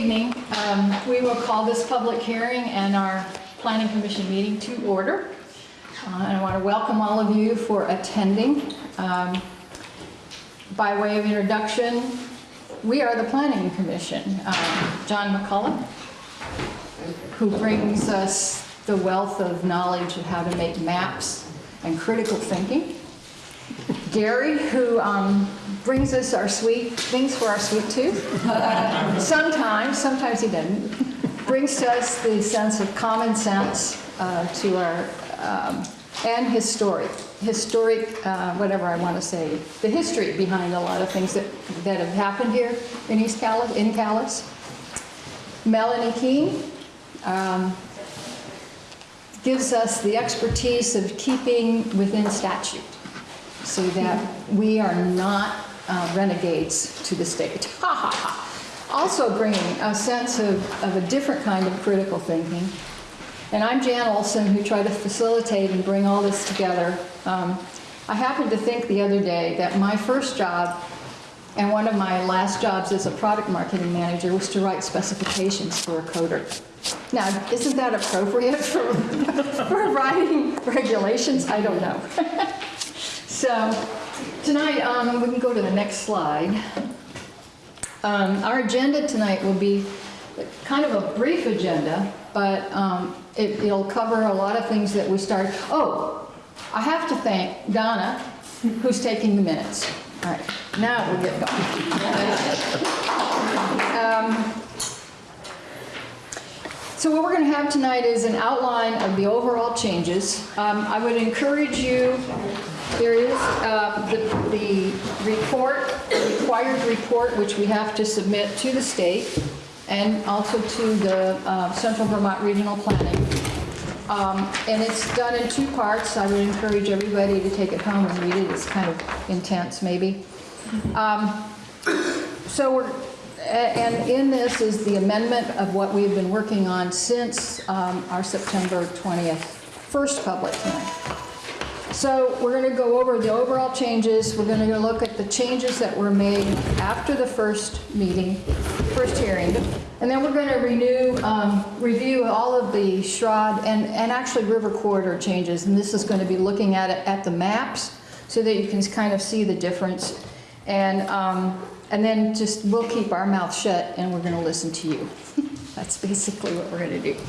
Evening. Um, We will call this public hearing and our planning commission meeting to order. Uh, And I want to welcome all of you for attending. Um, By way of introduction, we are the planning commission. Um, John McCullough, who brings us the wealth of knowledge of how to make maps and critical thinking. Gary, who um, brings us our sweet, things for our sweet tooth. Sometimes, sometimes he doesn't. Brings to us the sense of common sense uh, to our, um, and historic, historic, uh, whatever I want to say, the history behind a lot of things that, that have happened here in East Calais, in Calais. Melanie Keene, um, gives us the expertise of keeping within statute so that we are not uh, renegades to the state. Ha ha ha. Also bringing a sense of, of a different kind of critical thinking. And I'm Jan Olson, who tried to facilitate and bring all this together. Um, I happened to think the other day that my first job and one of my last jobs as a product marketing manager was to write specifications for a coder. Now, isn't that appropriate for, for writing regulations? I don't know. So tonight, um, we can go to the next slide. Um, Our agenda tonight will be kind of a brief agenda, but um, it- it'll cover a lot of things that we started. Oh, I have to thank Donna, who's taking the minutes. All right, now we'll get going. Um, So what we're going to have tonight is an outline of the overall changes. Um, I would encourage you, there is uh, the the report, the required report, which we have to submit to the state and also to the uh, Central Vermont Regional Planning. Um, And it's done in two parts. I would encourage everybody to take it home and read it. It's kind of intense, maybe. Um, So we're, and in this is the amendment of what we've been working on since um, our September 20th first public hearing. So we're going to go over the overall changes. We're going to look at the changes that were made after the first meeting, first hearing. And then we're going to renew, um, review all of the SHROD and, and actually River Corridor changes. And this is going to be looking at it, at the maps so that you can kind of see the difference. And, um, and then just, we'll keep our mouth shut and we're going to listen to you. That's basically what we're going to do.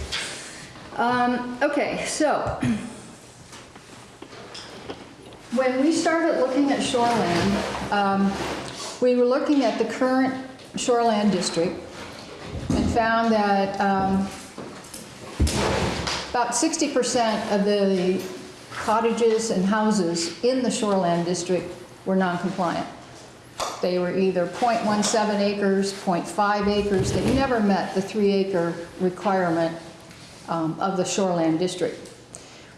Um, Okay, so when we started looking at shoreland, um, we were looking at the current shoreland district and found that um, about 60% of the cottages and houses in the shoreland district were non-compliant. They were either .17 acres, .5 acres, they never met the three acre requirement um, of the shoreland district.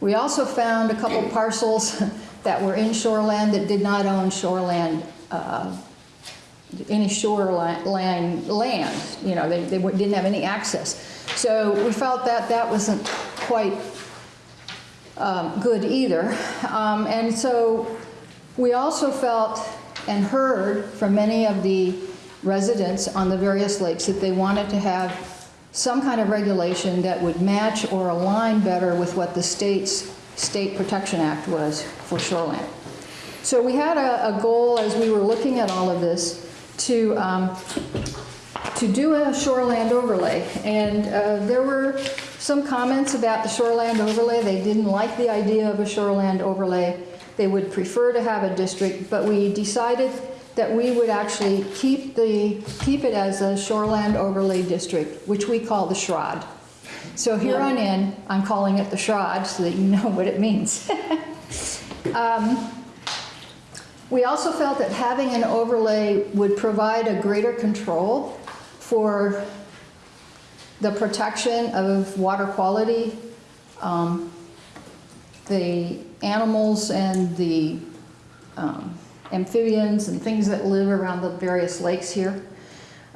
We also found a couple parcels that were in shoreland that did not own shoreland, uh, any shoreline land, you know, they, they didn't have any access. So we felt that that wasn't quite um, good either. Um, And so we also felt and heard from many of the residents on the various lakes that they wanted to have some kind of regulation that would match or align better with what the state's State Protection Act was for shoreline. So we had a, a goal as we were looking at all of this to, um, to do a shoreland overlay. And uh, there were some comments about the shoreland overlay. They didn't like the idea of a shoreland overlay. They would prefer to have a district, but we decided that we would actually keep the, keep it as a shoreland overlay district, which we call the SHROD. So here on in, I'm calling it the SHROD so that you know what it means. Um, We also felt that having an overlay would provide a greater control for the protection of water quality, um, the animals and the um, amphibians and things that live around the various lakes here.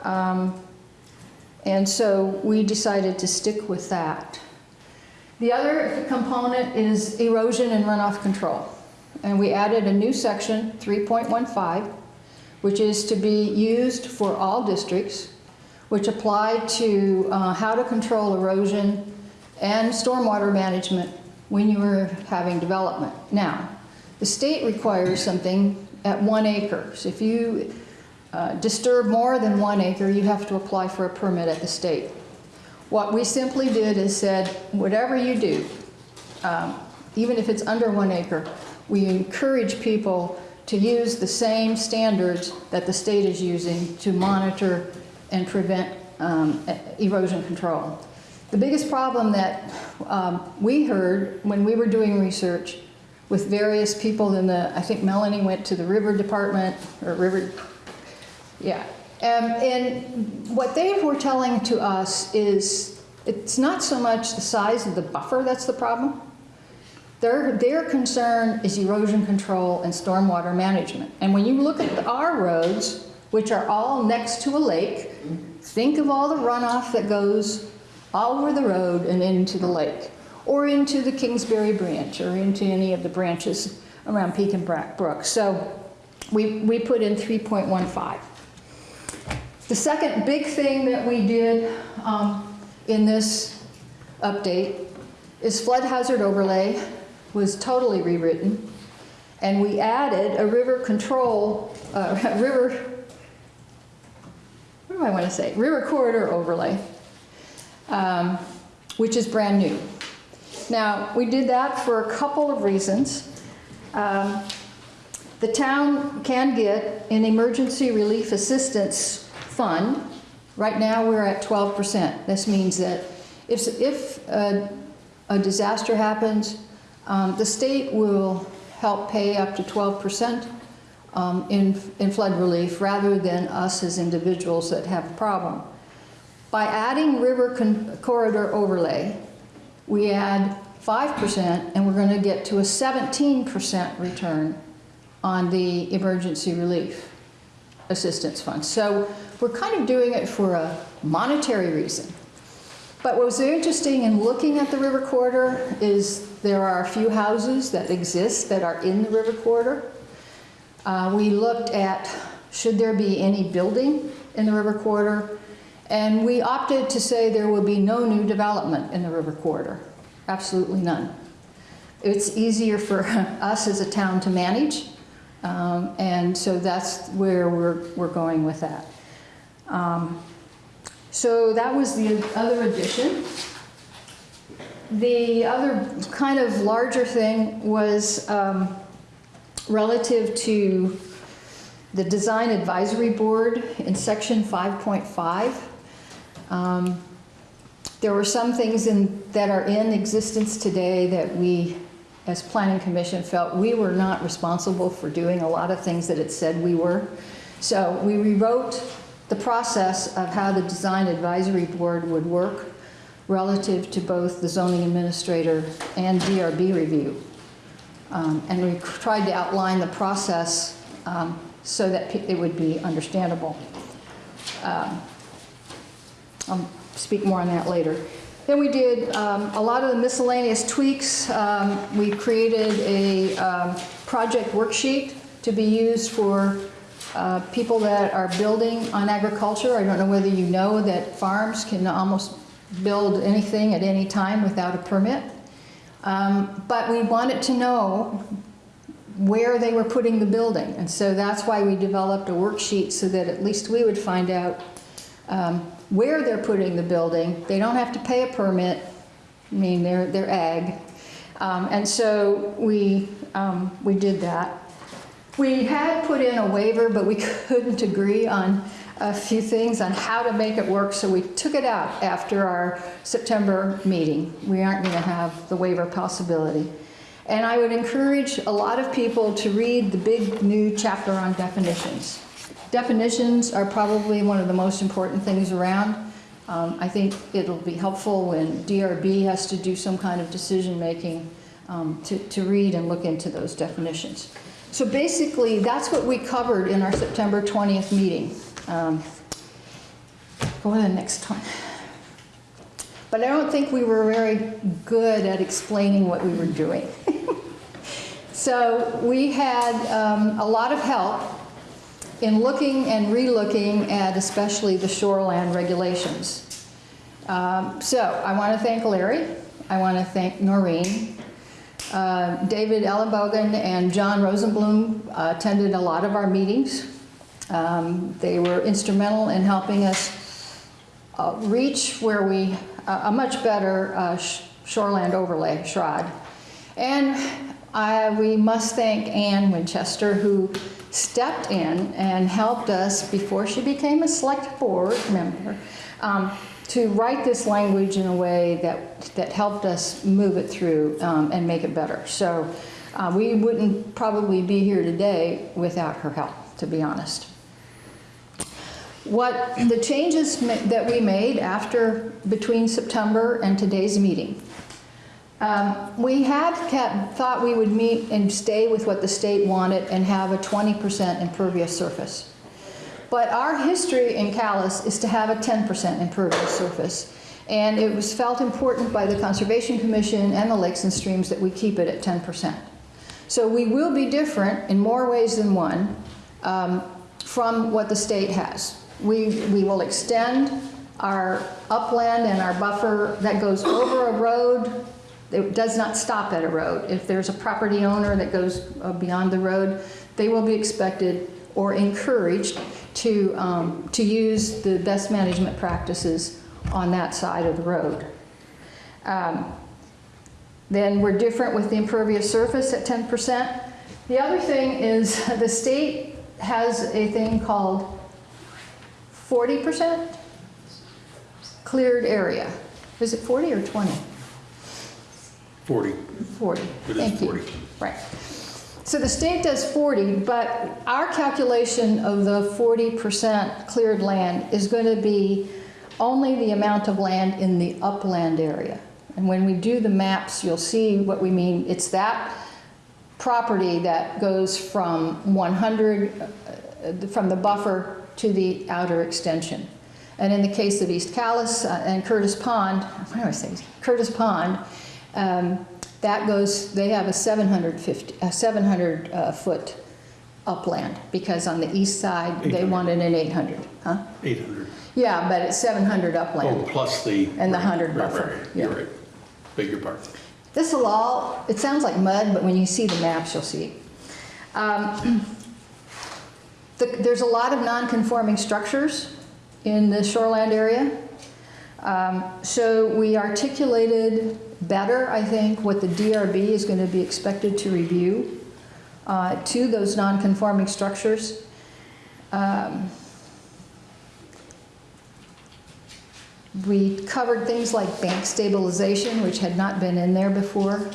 Um, And so we decided to stick with that. The other component is erosion and runoff control. And we added a new section, 3.15, which is to be used for all districts which apply to uh, how to control erosion and stormwater management when you are having development. Now, the state requires something at one acre. So if you uh, disturb more than one acre, you have to apply for a permit at the state. What we simply did is said, whatever you do, um, even if it's under one acre, we encourage people to use the same standards that the state is using to monitor and prevent um, erosion control. The biggest problem that um, we heard when we were doing research with various people in the, I think Melanie went to the river department, or river, yeah. Um, and what they were telling to us is it's not so much the size of the buffer that's the problem. Their, their concern is erosion control and stormwater management. And when you look at our roads, which are all next to a lake, think of all the runoff that goes all over the road and into the lake, or into the Kingsbury Branch, or into any of the branches around Pekin Brook. So we, we put in 3.15. The second big thing that we did um, in this update is flood hazard overlay was totally rewritten, and we added a river control, uh, river, what do I want to say? River corridor overlay, um, which is brand new. Now, we did that for a couple of reasons. Um, the town can get an emergency relief assistance fund. Right now, we're at 12%. This means that if, if a, a disaster happens, um, the state will help pay up to 12% um, in, in flood relief rather than us as individuals that have a problem. By adding river corridor overlay, we add 5% and we're going to get to a 17% return on the emergency relief assistance fund. So we're kind of doing it for a monetary reason. But what was interesting in looking at the river corridor is there are a few houses that exist that are in the river corridor. Uh, we looked at should there be any building in the river corridor, and we opted to say there will be no new development in the river corridor, absolutely none. It's easier for us as a town to manage, um, and so that's where we're, we're going with that. Um, so that was the other addition. The other kind of larger thing was um, relative to the Design Advisory Board in section 5.5. Um, there were some things in, that are in existence today that we, as Planning Commission, felt we were not responsible for doing a lot of things that it said we were. So we rewrote the process of how the Design Advisory Board would work relative to both the zoning administrator and DRB review. Um, and we tried to outline the process um, so that it would be understandable. Um, I'll speak more on that later. Then we did um, a lot of the miscellaneous tweaks. Um, we created a um, project worksheet to be used for uh, people that are building on agriculture. I don't know whether you know that farms can almost build anything at any time without a permit. Um, but we wanted to know where they were putting the building. And so that's why we developed a worksheet so that at least we would find out um, where they're putting the building. They don't have to pay a permit. I mean, they're, they're ag. Um, and so we, um, we did that. We had put in a waiver, but we couldn't agree on a few things on how to make it work, so we took it out after our September meeting. We aren't going to have the waiver possibility. And I would encourage a lot of people to read the big new chapter on definitions. Definitions are probably one of the most important things around. Um, I think it'll be helpful when DRB has to do some kind of decision making um, to, to read and look into those definitions. So basically, that's what we covered in our September 20th meeting. Um, go to the next one. But I don't think we were very good at explaining what we were doing. so we had um, a lot of help in looking and relooking at especially the shoreland regulations. Um, So I want to thank Larry, I want to thank Noreen. Uh, David Ellenbogen and John Rosenblum uh, attended a lot of our meetings. Um, They were instrumental in helping us uh, reach where we, a much better uh, sh- shoreland overlay, SHROD. And I, we must thank Ann Winchester, who stepped in and helped us before she became a select board member um, to write this language in a way that, that helped us move it through um, and make it better. So uh, we wouldn't probably be here today without her help, to be honest. What the changes that we made after, between September and today's meeting. Um, We had kept, thought we would meet and stay with what the state wanted and have a 20% impervious surface. But our history in Calais is to have a 10% impervious surface. And it was felt important by the Conservation Commission and the Lakes and Streams that we keep it at 10%. So we will be different in more ways than one um, from what the state has. We, we will extend our upland and our buffer that goes over a road. It does not stop at a road. If there's a property owner that goes uh, beyond the road, they will be expected or encouraged to, um, to use the best management practices on that side of the road. Um, then we're different with the impervious surface at 10%. The other thing is the state has a thing called 40% cleared area. Is it 40 or 20? 40. 40. It is Thank you. 40. Right. So the state does 40, but our calculation of the 40% cleared land is going to be only the amount of land in the upland area. And when we do the maps, you'll see what we mean. It's that property that goes from 100, uh, from the buffer to the outer extension. And in the case of East Calais uh, and Curtis Pond, what do I say, Curtis Pond, um, that goes, they have a 750, a 700 uh, foot upland, because on the east side, they 800. wanted an 800, huh? 800. Yeah, but it's 700 upland. Oh, plus the. And the right, 100 right, buffer, right, yeah. You're right. Beg your pardon. This will all, it sounds like mud, but when you see the maps, you'll see. Um, the- There's a lot of non-conforming structures in the shoreland area. Um, So we articulated better, I think, what the DRB is going to be expected to review uh, to those non-conforming structures. Um, We covered things like bank stabilization, which had not been in there before.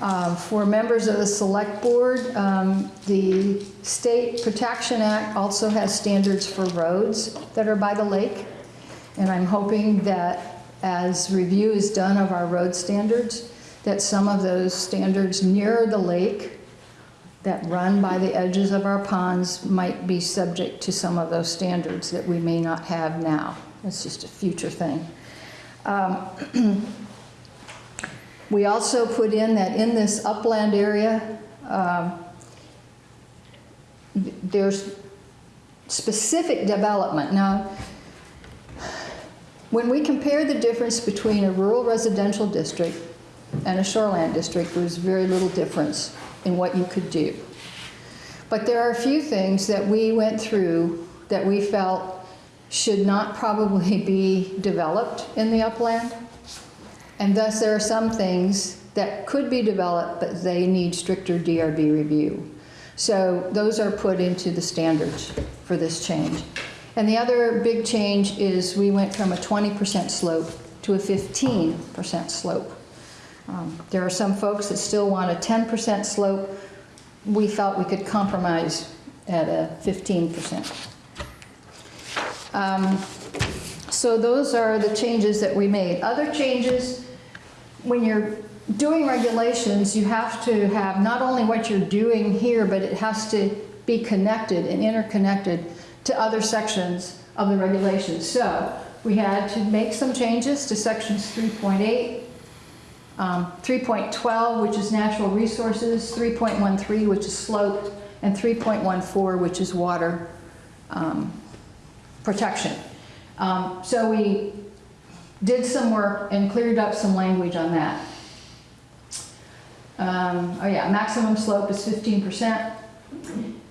Um, For members of the select board, um, the State Protection Act also has standards for roads that are by the lake. And I'm hoping that as review is done of our road standards, that some of those standards near the lake that run by the edges of our ponds might be subject to some of those standards that we may not have now. It's just a future thing. Um, We also put in that in this upland area, um, there's specific development. Now, when we compare the difference between a rural residential district and a shoreland district, there's very little difference in what you could do. But there are a few things that we went through that we felt should not probably be developed in the upland. And thus, there are some things that could be developed, but they need stricter DRB review. So those are put into the standards for this change. And the other big change is we went from a 20% slope to a 15% slope. Um, There are some folks that still want a 10% slope. We felt we could compromise at a 15%. Um, So those are the changes that we made. Other changes, when you're doing regulations, you have to have not only what you're doing here, but it has to be connected and interconnected to other sections of the regulations. So we had to make some changes to sections 3.8, um, 3.12, which is natural resources, 3.13, which is slope, and 3.14, which is water um, protection. Um, So we did some work and cleared up some language on that. Um, Oh yeah, maximum slope is 15%.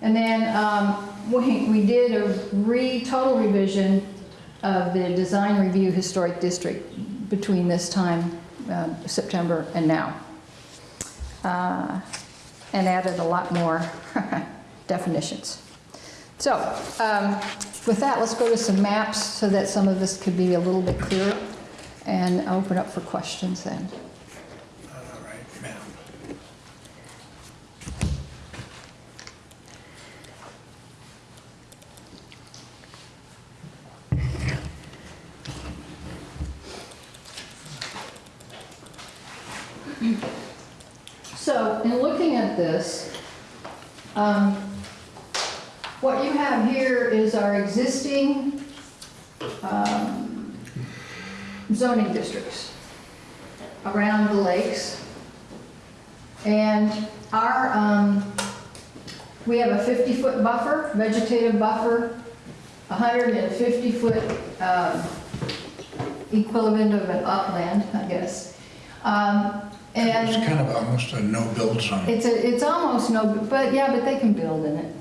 And then um, we, we did a re, total revision of the design review historic district between this time, uh, September and now. Uh, And added a lot more definitions. So um, with that, let's go to some maps so that some of this could be a little bit clearer and open up for questions then. So, in looking at this, um, what you have here is our existing um, zoning districts around the lakes. And our, um, we have a 50-foot buffer, vegetative buffer, 150-foot equivalent of an upland, I guess. Um, And It's kind of almost a no-build zone. it's a, it's almost no, but yeah, but they can build in it,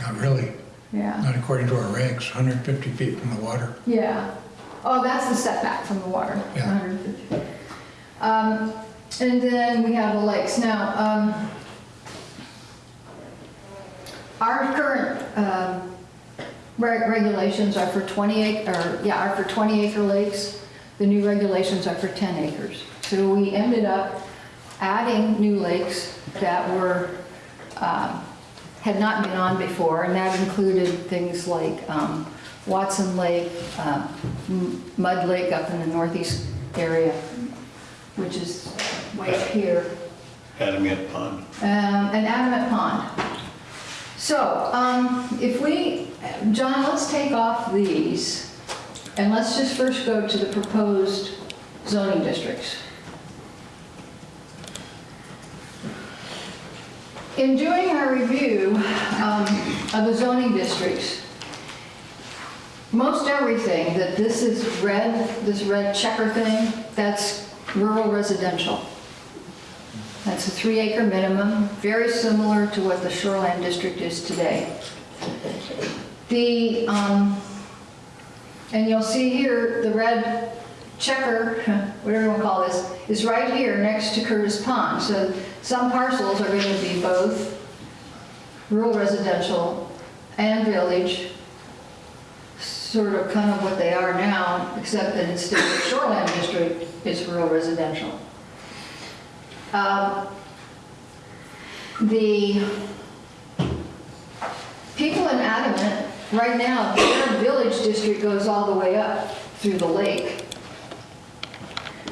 Not really, yeah, not according to our regs, 150 feet from the water. yeah. Oh, that's the setback from the water, Yeah. 150. Um, and then we have the lakes. Now, um, our current, um, reg- regulations are for 20 acre, or, yeah, are for 20 acre lakes. The new regulations are for 10 acres. So we ended up adding new lakes that were, um, had not been on before, and that included things like um, Watson Lake, uh, Mud Lake up in the northeast area, which is way up here, Adamant Pond. um, and Adamant Pond. So, um, if we, John, let's take off these, and let's just first go to the proposed zoning districts. In doing our review um, of the zoning districts, most everything that this is red, this red checker thing, that's rural residential. That's a three acre minimum, very similar to what the shoreline district is today. The, um, and you'll see here, the red checker, whatever you want to call this, is right here next to Curtis Pond. So some parcels are going to be both rural residential and village, sort of kind of what they are now, except that instead of shoreline district, it's rural residential. Um, The people in Adamant, right now, their village district goes all the way up through the lake.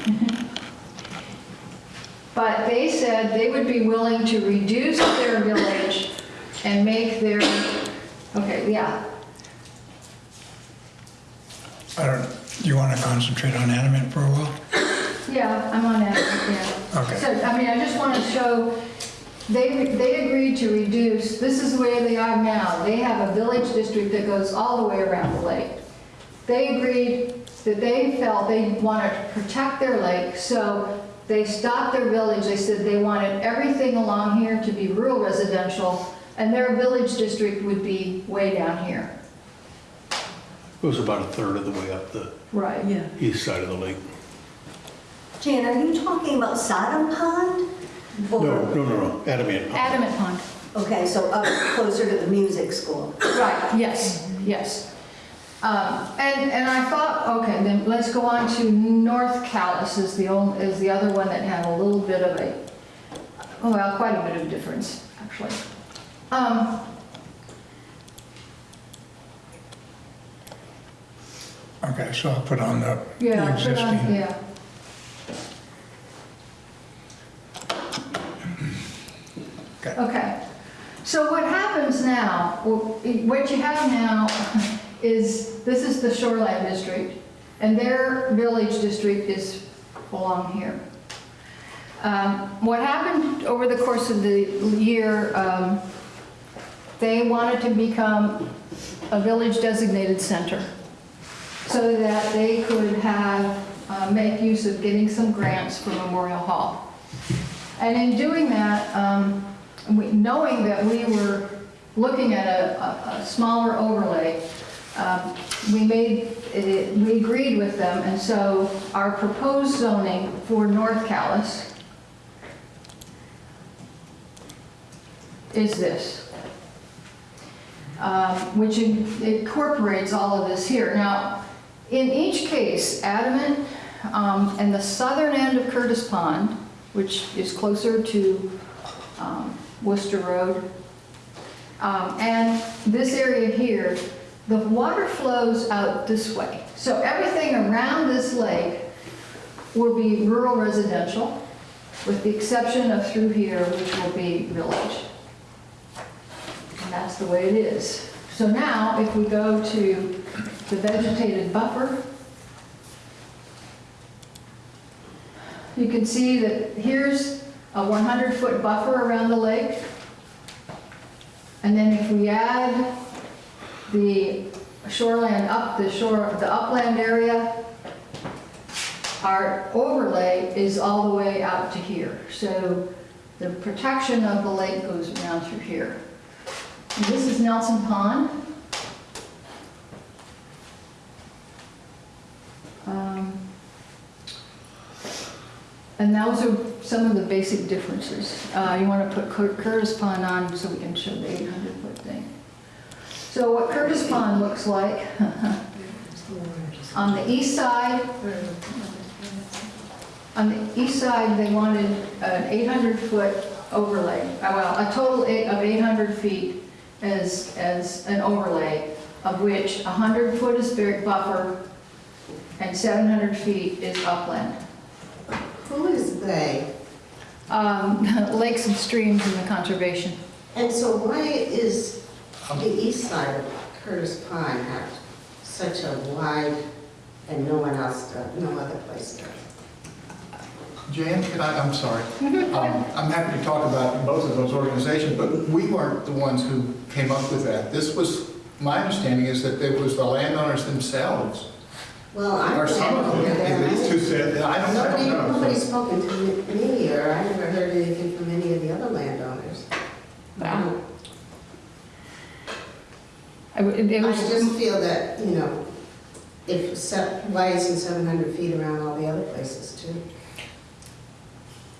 But they said they would be willing to reduce their village and make their, okay, yeah, I don't, do you want to concentrate on Adamant for a while? Yeah, I'm on that, yeah. Okay. So, I mean, I just want to show, they, they agreed to reduce, this is where they are now. They have a village district that goes all the way around the lake. They agreed that they felt they wanted to protect their lake, so they stopped their village. They said they wanted everything along here to be rural residential, and their village district would be way down here. It was about a third of the way up the Right. Yeah. east side of the lake. Jan, are you talking about Sodom Pond? No, no, no, no, Adamant Pond. Adamant Pond. Okay, so up closer to the music school. Right, yes, yes. Um, And, and I thought, okay, then let's go on to North Calais is the only, is the other one that had a little bit of a, oh, well, quite a bit of difference, actually. Um, Okay, so I'll put on the Yeah, the put on- existing. yeah. Okay. Okay, so what happens now, what you have now is, this is the shoreline district, and their village district is along here. Um, What happened over the course of the year, um, they wanted to become a village designated center so that they could have, uh, make use of getting some grants for Memorial Hall. And in doing that, um, we- knowing that we were looking at a, a- a smaller overlay, um, we made, it- we agreed with them, and so our proposed zoning for North Calais is this, um, which in- incorporates all of this here. Now, in each case, Adamant um, and the southern end of Curtis Pond, which is closer to um, Worcester Road, um, and this area here, the water flows out this way. So everything around this lake will be rural residential, with the exception of through here, which will be village. And that's the way it is. So now, if we go to the vegetated buffer, you can see that here's a 100-foot buffer around the lake. And then if we add the shoreland up, the shore, the upland area, our overlay is all the way out to here. So the protection of the lake goes around through here. And This is Nelson Pond. Um, And those are some of the basic differences. Uh, You want to put Cur- Curtis Pond on so we can show the 800-foot thing. So what Curtis Pond looks like, on the east side, on the east side, they wanted an 800-foot overlay, uh, well, a total of 800 feet as, as an overlay, of which 100 foot is buffer and 700 feet is upland. Who is they? Um, Lakes and streams in the conservation. And so why is the east side of Curtis Pond have such a wide, and no one else, does, no other place does? Jan, can I, I'm sorry. Um, I'm happy to talk about both of those organizations, but we weren't the ones who came up with that. This was, my understanding is that it was the landowners themselves, Well, I'm or some of over them, at least, who said, I don't, I Nobody, don't know. nobody's spoken to me, or I never heard anything from any of the other landowners. Wow. I w- It it I was, just feel that, you know, if, se- why isn't 700 feet around all the other places too?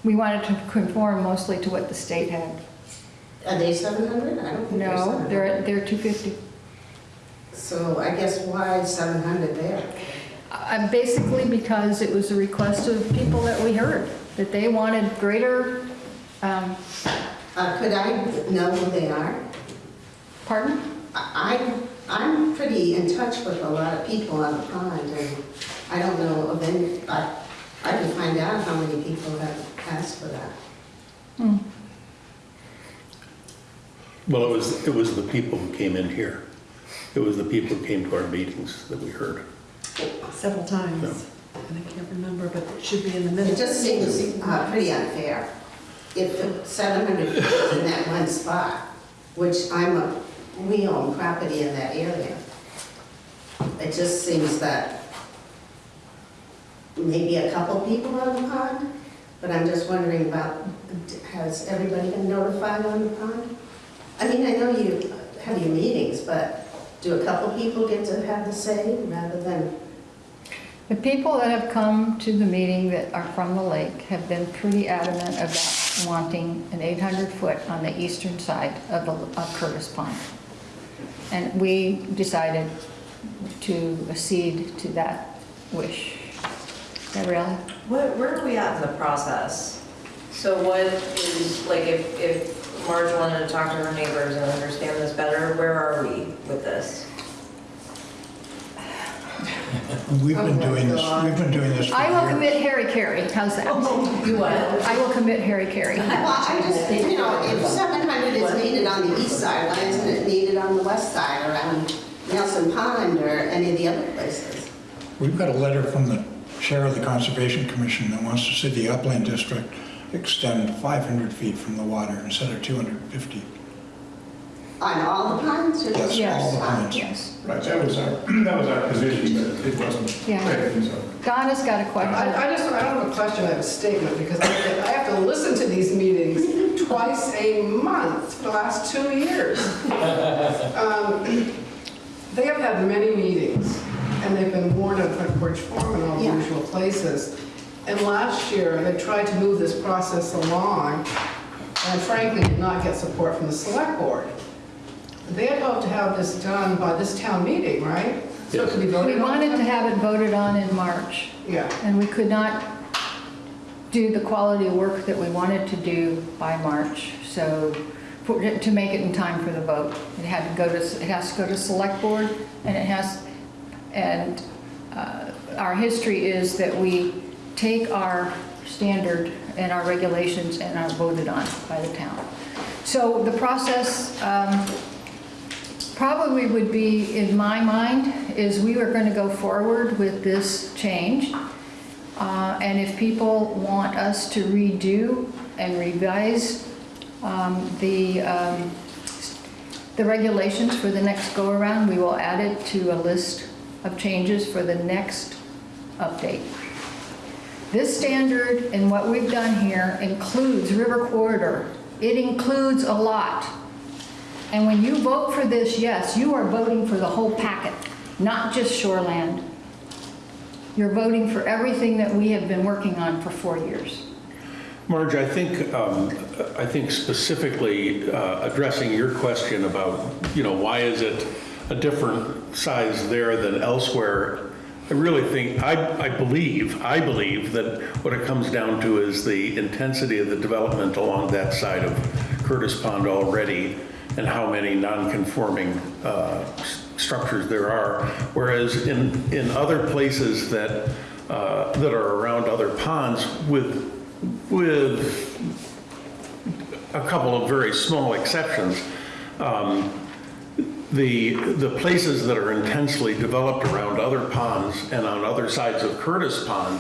we wanted to conform mostly to what the state had. Are they 700? I don't think they're No, 700. they're, they're 250. So I guess why 700 there? Uh, Basically because it was a request of people that we heard, that they wanted greater, um, Uh, Could I know who they are? pardon? I, I'm pretty in touch with a lot of people on the pond, and I don't know of any, I, I can find out how many people have asked for that. Hmm. Well, it was, it was the people who came in here. It was the people who came to our meetings that we heard. Several times, and I can't remember, but it should be in the middle. It minutes. just seems uh, pretty unfair. If the 700 feet is in that one spot, which I'm a, we own property in that area, it just seems that maybe a couple people on the pond, but I'm just wondering about, has everybody been notified on the pond? I mean, I know you have your meetings, but do a couple people get to have the say rather than, The people that have come to the meeting that are from the lake have been pretty adamant about wanting an 800-foot on the eastern side of the of Curtis Pond. And we decided to accede to that wish. Gabriella? Where, where are we at in the process? So what is, like, if, if Marge wanted to talk to her neighbors and understand this better, where are we with this? We've Oh been my doing this, we've been doing this for I will years. commit hara-kiri, how's that? You what? I will commit hara-kiri. Well, I just, you know, if 700 is needed on the east side, why isn't it needed on the west side around Nelson Pond or any of the other places? We've got a letter from the chair of the Conservation Commission that wants to see the upland district extend 500 feet from the water instead of 250. On all the ponds or Yes, just? all the Yes, ponds. yes. Right, that was our, that was our position, but it wasn't Yeah. taken, so. Donna's got a question. I, I just, I don't have a question, I have a statement, because I, I have to listen to these meetings twice a month for the last two years. Um, They have had many meetings, and they've been warned on Front Porch Forum and all the Yeah. usual places. And last year, they tried to move this process along, and frankly, did not get support from the select board. They had hoped to have this done by this town meeting, right? So it could be voted We on? wanted to have it voted on in March, Yeah. and we could not do the quality of work that we wanted to do by March, so, for- to make it in time for the vote. It had to go to, it has to go to select board, and it has, and uh, our history is that we take our standard and our regulations and are voted on by the town. So the process, um, probably would be, in my mind, is we were going to go forward with this change. Uh, And if people want us to redo and revise um, the, um, the regulations for the next go-around, we will add it to a list of changes for the next update. This standard and what we've done here includes river corridor. It includes a lot. And when you vote for this, yes, you are voting for the whole packet, not just shoreland. You're voting for everything that we have been working on for four years. Marge, I think, um, I think specifically uh, addressing your question about, you know, why is it a different size there than elsewhere? I really think, I, I believe, I believe that what it comes down to is the intensity of the development along that side of Curtis Pond already and how many non-conforming uh, structures there are. Whereas in, in other places that, uh, that are around other ponds with, with a couple of very small exceptions, um, the, the places that are intensely developed around other ponds and on other sides of Curtis Pond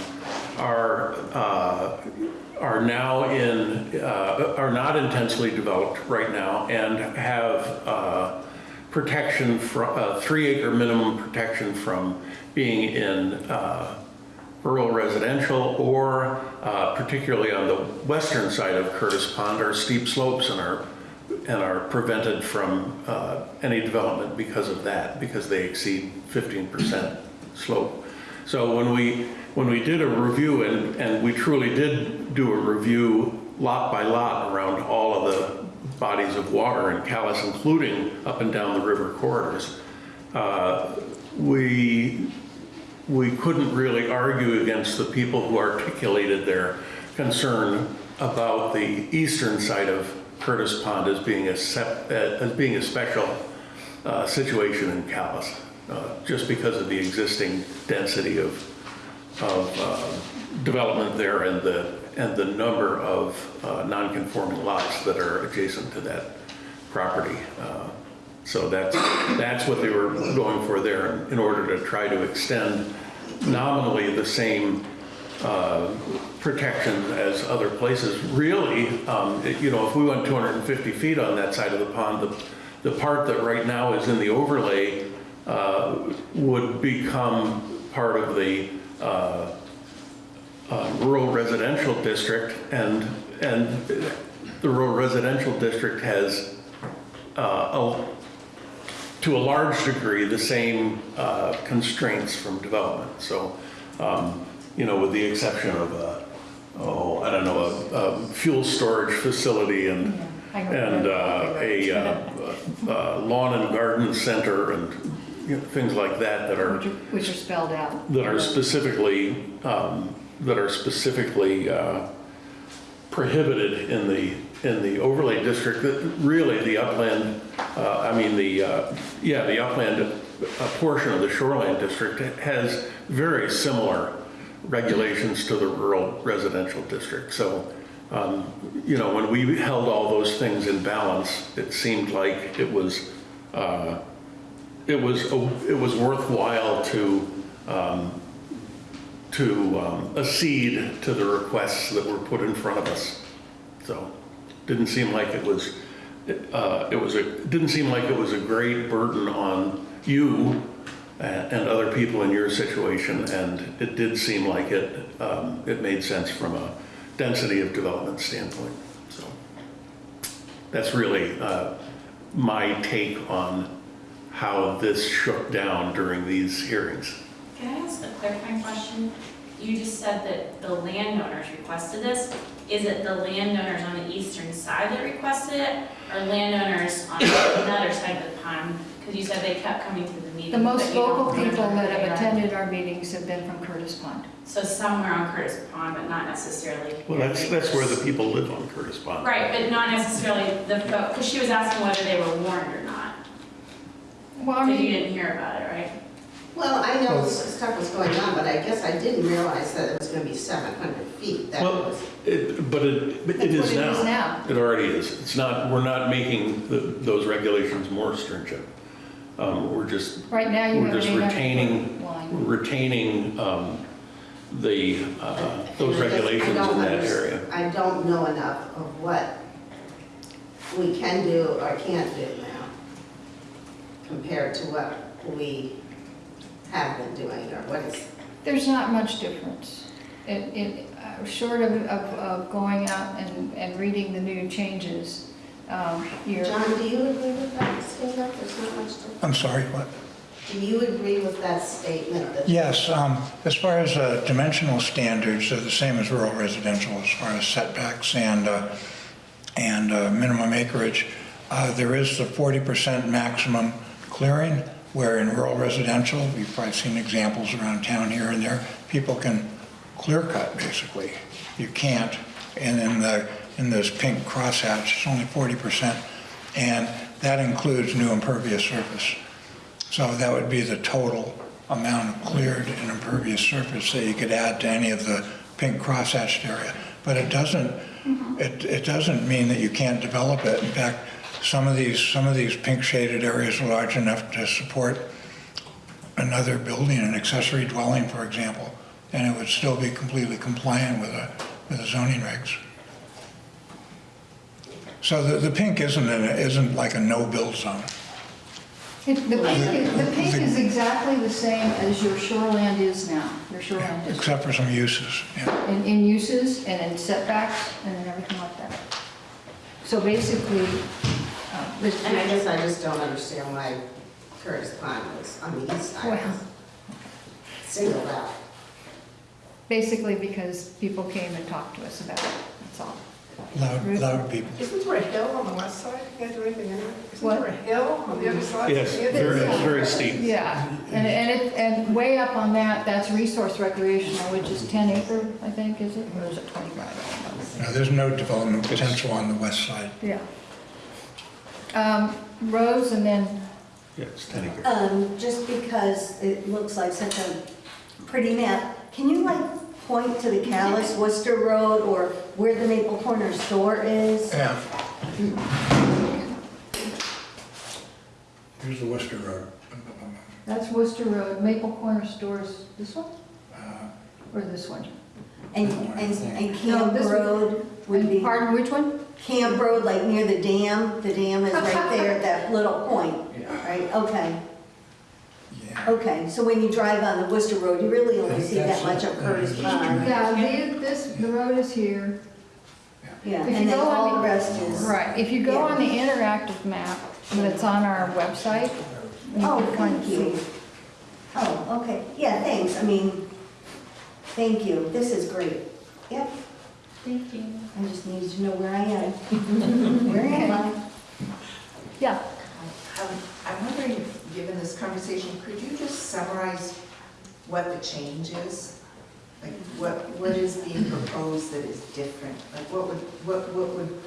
are, uh, are now in, uh, are not intensely developed right now and have uh, protection from, uh, three acre minimum protection from being in uh, rural residential or uh, particularly on the western side of Curtis Pond are steep slopes and are, and are prevented from uh, any development because of that, because they exceed 15% slope. So when we, when we did a review, and, and we truly did do a review lot by lot around all of the bodies of water in Calais, including up and down the river corridors, uh, we we couldn't really argue against the people who articulated their concern about the eastern side of Curtis Pond as being a, sep- uh, as being a special uh, situation in Calais, uh, just because of the existing density of, of uh, development there and the, and the number of uh, non-conforming lots that are adjacent to that property. Uh, so that's, that's what they were going for there in order to try to extend nominally the same uh, protection as other places. Really, um, it- you know, if we went 250 feet on that side of the pond, the, the part that right now is in the overlay uh, would become part of the uh, uh, rural residential district, and, and the rural residential district has uh, a to a large degree, the same uh, constraints from development. So, um, you know, with the exception of a, oh, I don't know, a, a fuel storage facility and, and uh, a uh, uh, lawn and garden center and things like that that are Which are- Which are spelled out. that are specifically, um, that are specifically uh, prohibited in the, in the overlay district, that really the upland, uh, I mean, the, uh, yeah, the upland uh, portion of the shoreline district has very similar regulations to the rural residential district. So, um, you know, when we held all those things in balance, it seemed like it was, uh, it was, it was worthwhile to, um, to um, accede to the requests that were put in front of us. So, didn't seem like it was uh, it was a, didn't seem like it was a great burden on you and and other people in your situation, and it did seem like it, um, it made sense from a density of development standpoint, so. That's really uh, my take on how this shook down during these hearings. Can I ask a clarifying question? You just said that the landowners requested this. Is it the landowners on the eastern side that requested it, or landowners on another side of the pond? Because you said they kept coming to the meeting. The most but you don't vocal people that have are. attended our meetings have been from Curtis Pond. So somewhere on Curtis Pond, but not necessarily. Well, that's, that's where the people live on Curtis Pond. Right, but not necessarily the, because she was asking whether they were warned or not. Well, I Because you mean, didn't hear about it, right? Well, I know s- stuff was going on, but I guess I didn't realize that it was gonna be 700 feet. That Well, was, it, but it, but it That's is what it is now. now. It already is. It's not, we're not making the- those regulations more stringent. Um, We're just, right now you we're have an just 800 retaining, line. we're retaining um, the, uh, those And I guess I regulations don't in that underst- area. I don't know enough of what we can do or can't do now compared to what we have been doing or what is, There's not much difference. It, it, uh, short of, of, of going out and, and reading the new changes, um, you're, John, do you agree with that statement? There's not much to, I'm sorry, what? do you agree with that statement that? Yes, um, as far as uh, dimensional standards, they're the same as rural residential as far as setbacks and, uh, and uh, minimum acreage. Uh, There is the 40% maximum clearing, where in rural residential, we've probably seen examples around town here and there, people can clear cut, basically. You can't, and in the, in this pink crosshatch, it's only 40%, and that includes new impervious surface. So that would be the total amount of cleared and impervious surface that you could add to any of the pink crosshatched area. But it doesn't, mm-hmm. it, it doesn't mean that you can't develop it. In fact, some of these, some of these pink shaded areas are large enough to support another building, an accessory dwelling, for example, and it would still be completely compliant with the, with the zoning regs. So the, the pink isn't, an- isn't like a no-build zone. it- the pink, is- the pink is exactly the same as your shoreland is now, your shoreland district. Except for some uses, yeah. In, in uses and in setbacks and in everything like that. So basically, the- And I guess I just don't understand why Curtis Pond was on the east side. Well. Singled out. basically because people came and talked to us about it, that's all. Loud, loud people. Isn't there a hill on the west side? You can't do anything in it? Isn't What? there a hill on the other side? Yes, It is. very, it's very steep. Yeah, and, and it, and way up on that, that's resource recreational, which is 10 acre, I think, is it, or is it 25? No, there's no development potential on the west side. Yeah. Um, Rose and then, Yeah, it's 10 acres. Um, just because it looks like such a pretty map, can you like point to the Calais Worcester Road or where the Maple Corner store is? Yeah. Here's the Worcester Road. that's Worcester Road, Maple Corner Stores, this one, Uh, or this one? And, and, and No, Camp this one- Road would be, Pardon, which one? Camp Road, like near the dam, the dam is right there, at that little point, Yeah. right? Okay, Yeah. okay, so when you drive on the Worcester Road, you really only see that much of Curtis Pond. Yeah, the- this, the road is here. Yeah, If you and then go on all the- the rest is. Right, if you go on the interactive map that's on our website, you Oh, can thank you. Oh, okay, yeah, thanks, I mean, thank you, this is great. Yep, Thank you. I just needed to know where I am. Where am I? Yeah, Um, I'm wondering, if, given this conversation, could you just summarize what the change is? Like, what, what is being proposed that is different? Like, what would, what, what would,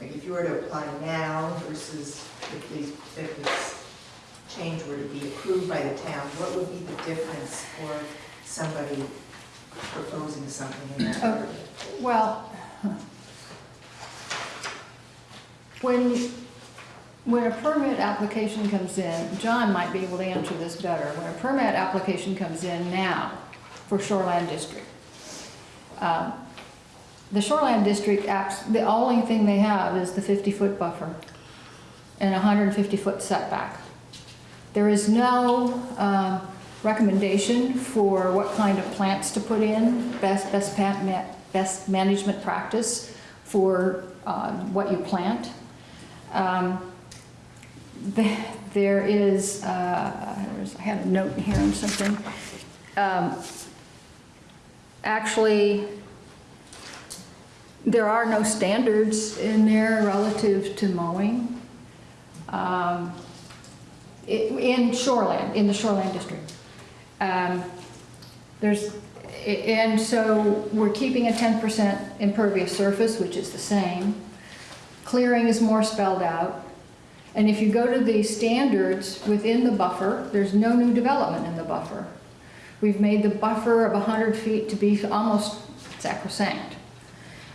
like, if you were to apply now versus if these, if this change were to be approved by the town, what would be the difference for somebody proposing something in that area? well, when, when a permit application comes in, John might be able to answer this better. When a permit application comes in now for Shoreland district, um, the Shoreland district acts, the only thing they have is the 50-foot buffer and 150-foot setback. There is no um, recommendation for what kind of plants to put in, best, best, ma- best management practice for um, what you plant. Um, the- There is, uh, I had a note here on something. Um, Actually, there are no standards in there relative to mowing. Um, In shoreland, in the shoreland district. Um, There's, and so we're keeping a 10% impervious surface, which is the same. Clearing is more spelled out. And if you go to the standards within the buffer, there's no new development in the buffer. We've made the buffer of 100 feet to be almost sacrosanct.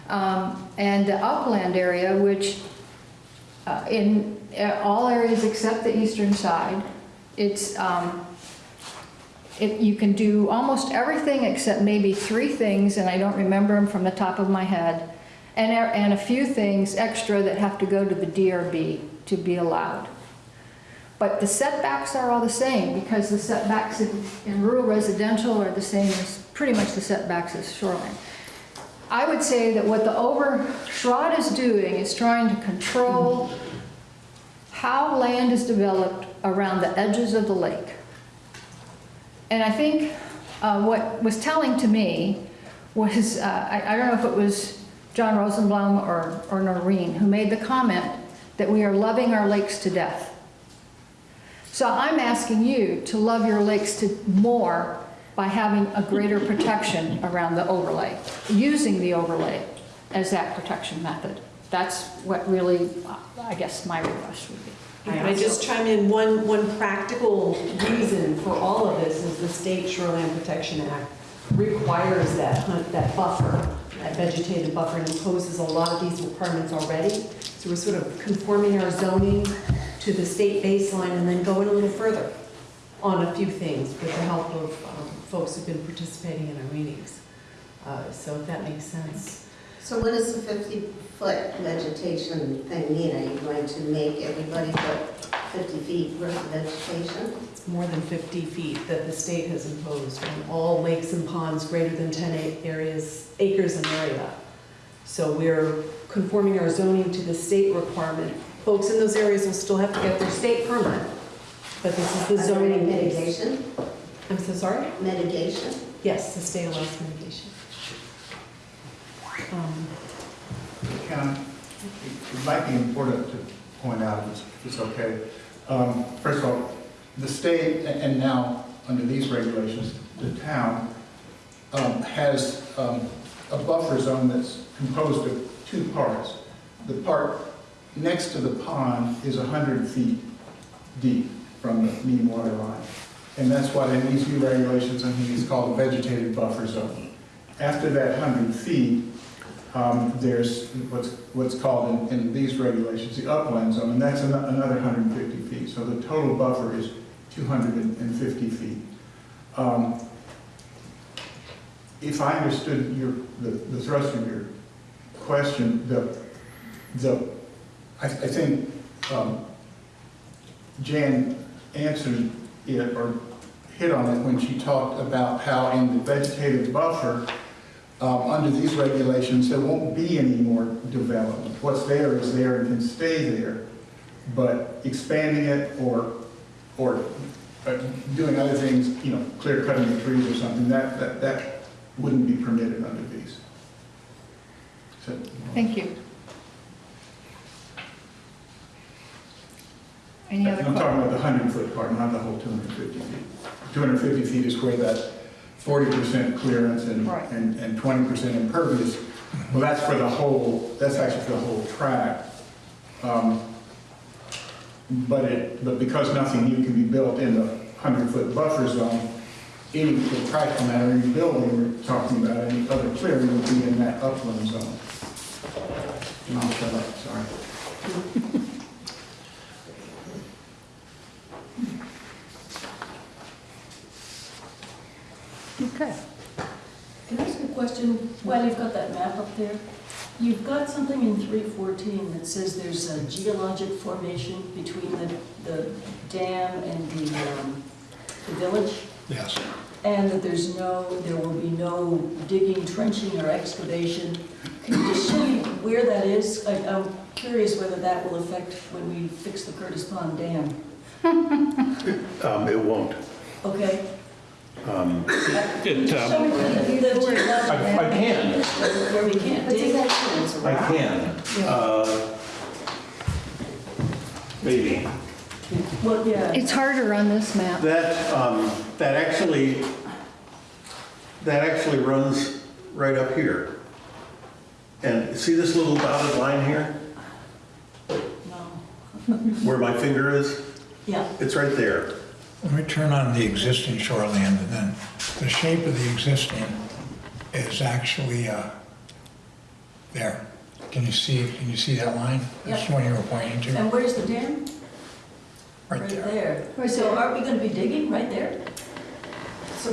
Um, And the upland area, which uh, in uh, all areas except the eastern side, it's, um, it, you can do almost everything except maybe three things, and I don't remember them from the top of my head, and, and a few things extra that have to go to the DRB to be allowed. But the setbacks are all the same, because the setbacks in, in rural residential are the same as, pretty much the setbacks as shoreline. I would say that what the over, SHROD is doing is trying to control how land is developed around the edges of the lake. And I think uh, what was telling to me was, uh, I I don't know if it was John Rosenblum or or Noreen, who made the comment that we are loving our lakes to death. So I'm asking you to love your lakes to more by having a greater protection around the overlay, using the overlay as that protection method. That's what really, I guess, my request would be. Can I just chime in? One, one practical reason for all of this is the State Shoreland Protection Act requires that, hunt- that buffer, that vegetative buffer, and imposes a lot of these requirements already. So we're sort of conforming our zoning to the state baseline and then going a little further on a few things with the help of um, folks who've been participating in our meetings. Uh, So if that makes sense. So what does the 50-foot vegetation thing mean? Are you going to make everybody put 50 feet worth of vegetation? It's more than 50 feet that the state has imposed on all lakes and ponds greater than 10 a- areas, acres in area. So we're conforming our zoning to the state requirement. Folks in those areas will still have to get their state permit, but this is the Are there any zoning. base. mitigation? I'm so sorry? Mitigation? Yes, the state allows mitigation. Um, Can, it might be important to point out, if it's- okay. Um, First of all, the state, and now, under these regulations, the town um, has um, a buffer zone that's composed of two parts. The part next to the pond is 100 feet deep from the mean water line. And that's what in these new regulations, I think it's called a vegetated buffer zone. After that 100 feet, um, there's what's, what's called in, in these regulations, the upland zone, and that's ano- another 150 feet. So the total buffer is 250 feet. Um, If I understood your, the, the thrust of your question, the, the, I, I think, um, Jan answered it or hit on it when she talked about how in the vegetative buffer, um, under these regulations, there won't be any more development. What's there is there and can stay there. But expanding it or, or uh, doing other things, you know, clear cutting the trees or something, that, that, that wouldn't be permitted under these. So- Thank you. Any other I'm talking about the hundred foot part, not the whole two hundred fifty feet. Two hundred fifty feet is where that forty percent clearance and, Right. and, and twenty percent impervious. Well, that's for the whole, that's actually for the whole tract. Um, But it, but because nothing new can be built in the hundred foot buffer zone, any, practical matter, any building we're talking about, any other clearing would be in that upland zone. And I'll shut up, sorry. Okay. Can I ask a question, while you've got that map up there, you've got something in 314 that says there's a geologic formation between the, the dam and the, um, the village, Yes. and that there's no, there will be no digging, trenching, or excavation. Can you just show me where that is? I- I'm curious whether that will affect when we fix the Curtis Pond Dam. Um, It won't. Okay? It, um, me the the geologic I I can, where we can't But does dig. that count as I can. Uh, Maybe. Well, yeah. It's harder on this map. That, um, that actually, that actually runs right up here. And see this little dotted line here, No. where my finger is? Yeah. It's right there. Let me turn on the existing shoreland, and then the shape of the existing is actually uh, there. Can you see, can you see that line? That's the one you were pointing to, And where's the dam? right there. there. Right So aren't we gonna be digging right there?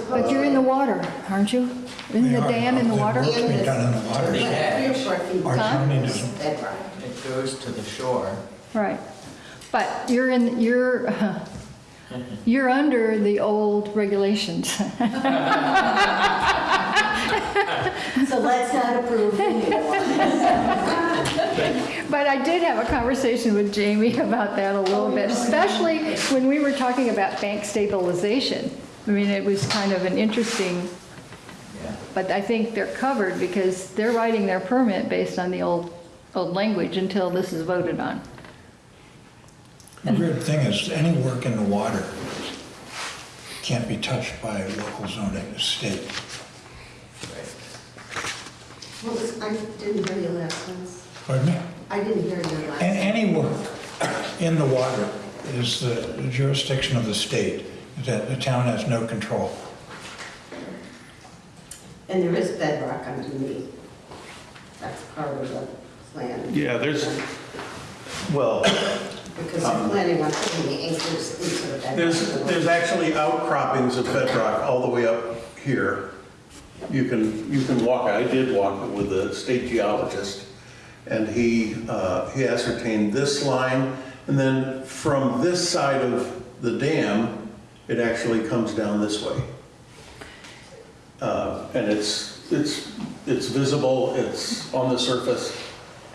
But you're in the water, aren't you? Isn't the are. dam in the water? The work's being done in the water. Three or four feet Our Huh? county doesn't. It goes to the shore. Right. But you're in, you're, you're under the old regulations. So let's not approve the new one. But I did have a conversation with Jamie about that a little oh, bit, especially when we were talking about bank stabilization. I mean, it was kind of an interesting, Yeah. but I think they're covered because they're writing their permit based on the old, old language until this is voted on. The weird thing is, any work in the water can't be touched by local zoning, the state. What was, I didn't hear your last ones. Pardon me? I didn't hear your last. A- Any work in the water is the jurisdiction of the state, that the town has no control. And there is bedrock underneath. That's part of the plan. Yeah, there's, well, Because they're planning on putting the into the bedrock. there's, there's actually outcroppings of bedrock all the way up here. You can, you can walk, I did walk with the state geologist, and he, uh, he ascertained this line, and then from this side of the dam, it actually comes down this way. Uh, And it's, it's, it's visible, it's on the surface,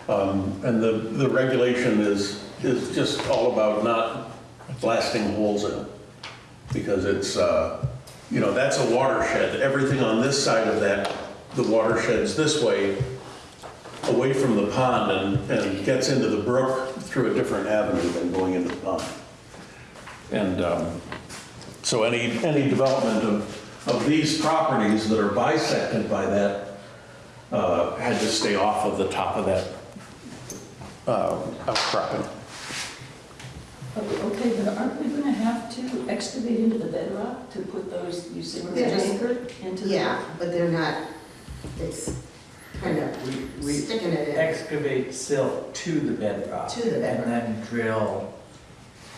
um, and the, the regulation is, is just all about not blasting holes in it. Because it's, uh, you know, that's a watershed, everything on this side of that, the watershed's this way, away from the pond and, and gets into the brook through a different avenue than going into the pond. And um, so any, any development of, of these properties that are bisected by that uh, had to stay off of the top of that uh, outcropping. Okay, but aren't we gonna have to excavate into the bedrock to put those, you say, we're They're just- anchored into the? Yeah, but they're not, it's kind of We, we sticking it in. excavate silt to the bedrock. To the bedrock. And then drill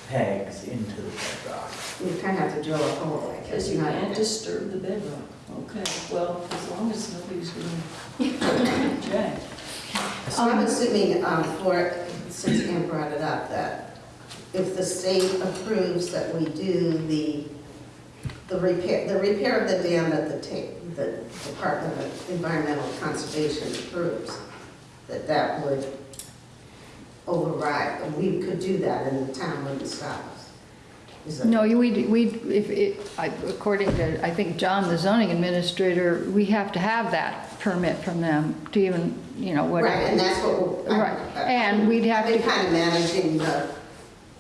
pegs into the bedrock. You kind of have to drill a hole, I Because guess. you not- can't disturb the bedrock. Okay, well, as long as nobody's gonna object. So I'm assuming, um, for, since Ann brought it up, that if the state approves that we do the, the repair, the repair of the dam that the the Department of Environmental Conservation approves, that that would override, and we could do that and the town wouldn't stop us. No, we, we, if it, I- according to, I think John, the zoning administrator, we have to have that permit from them to even, you know, whatever. Right, and that's what we're. Right, and we'd have to- kind of managing the,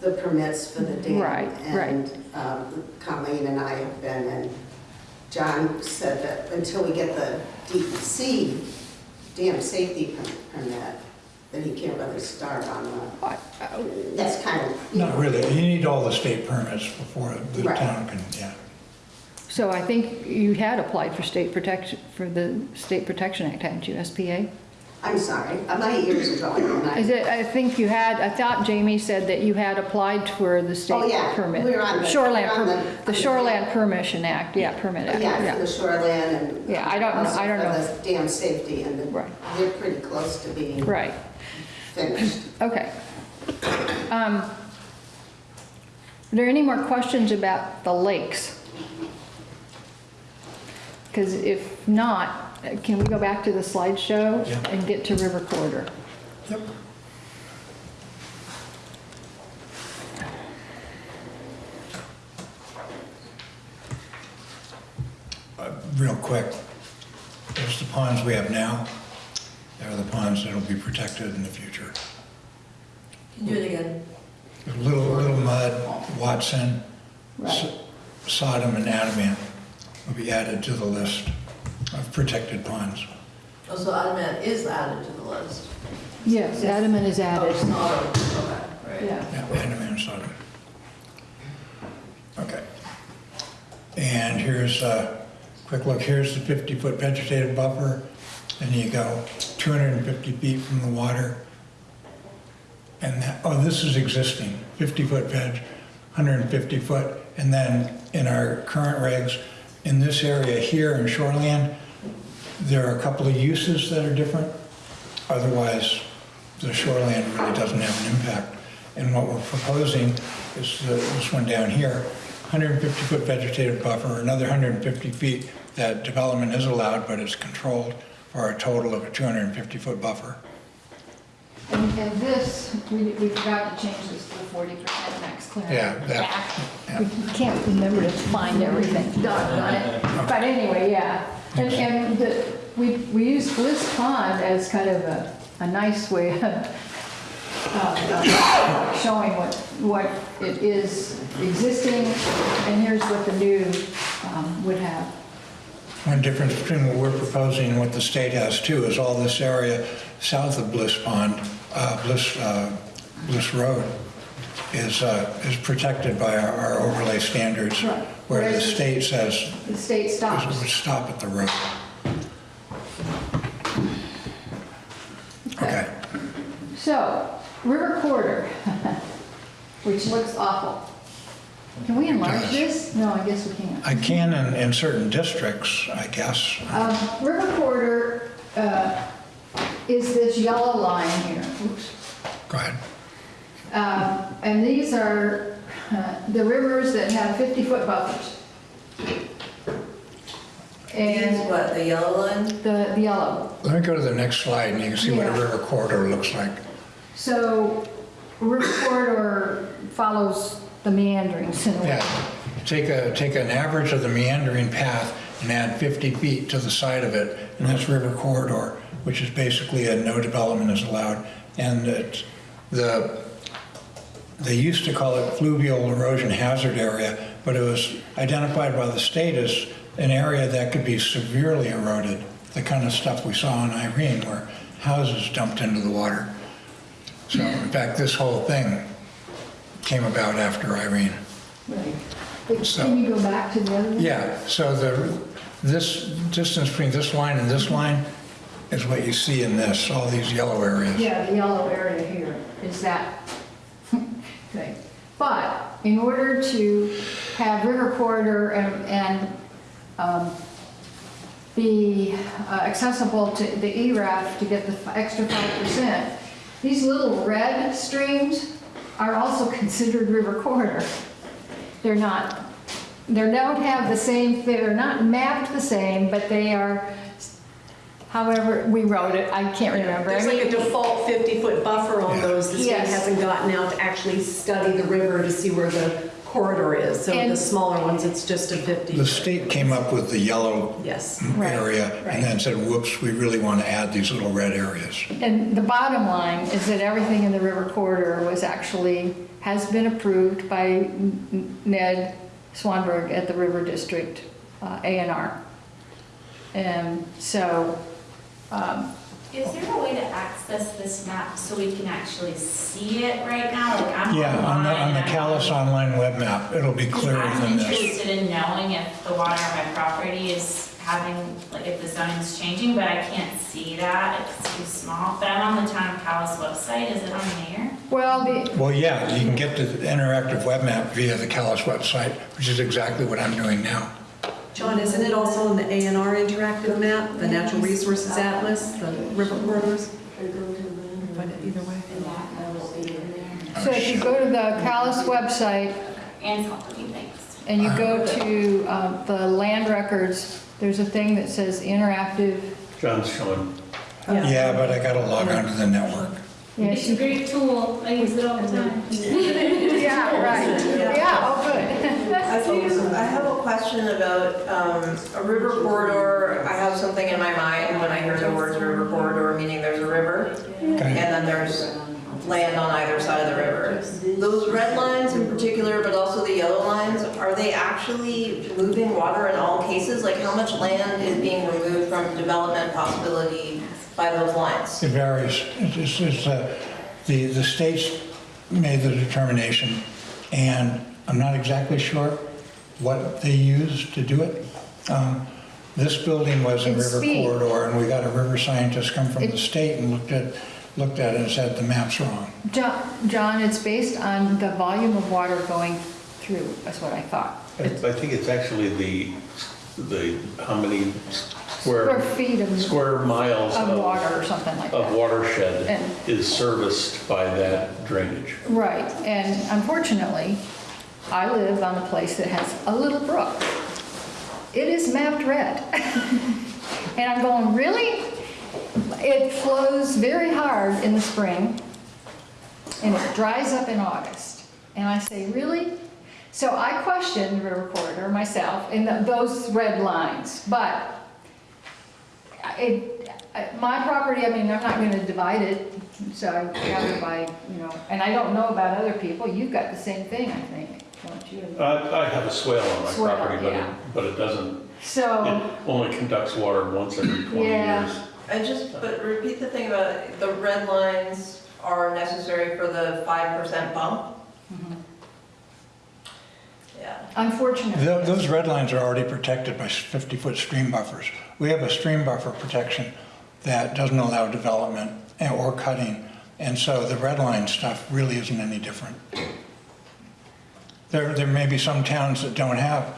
the permits for the dam. Right, right. And um, Colleen and I have been, and John said that until we get the DEC dam safety permit, then he can't really start on the, I- I- that's kind of. Not know, really, you need all the state permits before the Right. town can, yeah. So I think you had applied for state protection, for the State Protection Act, hadn't you, SPA? I'm sorry, uh, my ears are going. Is it, I think you had, I thought Jamie said that you had applied for the Oh, state yeah, permit. we're on the- Shoreland, we're on the- the Shoreland Permission Act, yeah, Permit Act, Yeah, for the yeah. shoreline and. Yeah, I don't know- also I don't for know. the Dam safety and the- Right. they're pretty close to being Right, finished. okay. Um, Are there any more questions about the lakes? Because if not, can we go back to the slideshow Yeah. and get to River Corridor? Yep. Uh, Real quick, there's the ponds we have now. There are the ponds that'll be protected in the future. Can you do it again? Little, Little Mud, Watson, S- Right. Sodom, and Adamant will be added to the list of protected ponds. Oh, so Adamant is added to the list? Yes, Adamant is Oh, added. it's not, okay, right. Yeah. Yeah, Adamant and Sodom. Okay. And here's a quick look, here's the 50-foot vegetative buffer. and you go 250 feet from the water. And that, oh, this is existing, 50-foot veg, 150 foot. And then in our current regs, in this area here in shoreland, there are a couple of uses that are different. Otherwise, the shoreland really doesn't have an impact. And what we're proposing is the- this one down here, 150-foot vegetative buffer, another 150 feet that development is allowed, but it's controlled for a total of a 250-foot buffer. And, and this, we, we forgot to change this to the forty percent max clearance. Yeah, that- yeah. We can't remember to find everything, doggone it. But anyway, yeah. And, and the, we, we use Bliss Pond as kind of a, a nice way of, uh, showing what, what it is existing, and here's what the new, um, would have. One difference between what we're proposing and what the state has too is all this area south of Bliss Pond, uh, Bliss, uh, Bliss Road is, uh, is protected by our- our overlay standards, Right. where the Whereas- state says The state stops. would stop at the road. Okay. So, River Corridor, which looks awful. Can we enlarge does. this? No, I guess we can't. I can in, in certain districts, I guess. Um, River Corridor uh, is this yellow line here. Oops. Go ahead. Um, And these are uh, the rivers that have 50-foot buffers. These, And what, the yellow line? the the yellow. Let me go to the next slide and you can see what a river corridor looks like. So River Corridor follows the meanderings in. Yeah, take a, take an average of the meandering path and add 50 feet to the side of it, and that's river corridor, which is basically a no development is allowed. And it's the, they used to call it fluvial erosion hazard area, but it was identified by the state as an area that could be severely eroded, the kind of stuff we saw in Irene where houses dumped into the water. So in fact, this whole thing came about after Irene. Right. But So- Can you go back to the other one? Yeah, so the, this distance between this line and this line is what you see in this, all these yellow areas. Yeah, the yellow area here is that thing. But in order to have river corridor and, and um, be uh, accessible to the ERAF to get the extra 5%, these little red streams are also considered river corridor. They're not, they don't have the same, they're not mapped the same, but they are, however, we wrote it, I can't remember. There's I like a default 50-foot buffer on Yeah. those. The state Yes. hasn't gotten out to actually study the river to see where the corridor is. So And- the smaller ones, it's just a 50. The state came up with the yellow Yes. Area right. and then said, whoops, we really want to add these little red areas. And the bottom line is that everything in the river corridor was actually, has been approved by Ned Swanberg at the River District uh, A and R. And so, um, Is there a way to access this map so we can actually see it right now? Like I'm Yeah, on the, on the online, Calais online web map, it'll be Because clearer I'm than this. interested in knowing if the water on my property is having, like, if the zoning's changing, but I can't see that, it's too small. But I'm on the Town of Calais website, is it on there? Well, the, Well, yeah, you can get the interactive web map via the Calais website, which is exactly what I'm doing now. John, isn't it also on the A and R interactive map, the Natural Resources Atlas, the river corridors? Find it either way. And that, that will be in there. so if you go to the Calais website And something, thanks. and you go to um, the land records, there's a thing that says interactive. John's showing. Yeah, but I gotta log onto the network. Yeah, It's a great tool, I use it all the time. Yeah, right. Yeah, oh, good. I do, I have a question about um, a river corridor. I have something in my mind when I hear the words river corridor, meaning there's a river, and then there's land on either side of the river. Those red lines in particular, but also the yellow lines, are they actually moving water in all cases? Like, how much land is being removed from development possibility by those lines? It varies. It's, it's, uh, the, the states made the determination, and I'm not exactly sure what they used to do it. Um, This building was a It's river speed. corridor, and we got a river scientist come from the state and looked at, looked at it and said the map's wrong. John, John, it's based on the volume of water going through, that's what I thought. I I think it's actually the, the, how many Square square, feet of, square miles of of, water or something like that. of that. watershed And- is serviced by that drainage. Right, and unfortunately, I live on a place that has a little brook. It is mapped red. And I'm going, really? It flows very hard in the spring, and it dries up in August. And I say, really? So I questioned the river corridor myself in the- those red lines, but it, my property, I mean, I'm not gonna divide it, so I gather by, you know, and I don't know about other people, you've got the same thing, I think, don't you? I, I have a swale on my Swale, property, but it, but it doesn't, So, it only conducts water once every 20 Yeah. years. I just, but repeat the thing about the red lines are necessary for the 5% bump? Mm-hmm. Yeah. unfortunately. Tho- Those red lines are already protected by 50-foot stream buffers. We have a stream buffer protection that doesn't allow development or cutting, and so the red line stuff really isn't any different. There, there may be some towns that don't have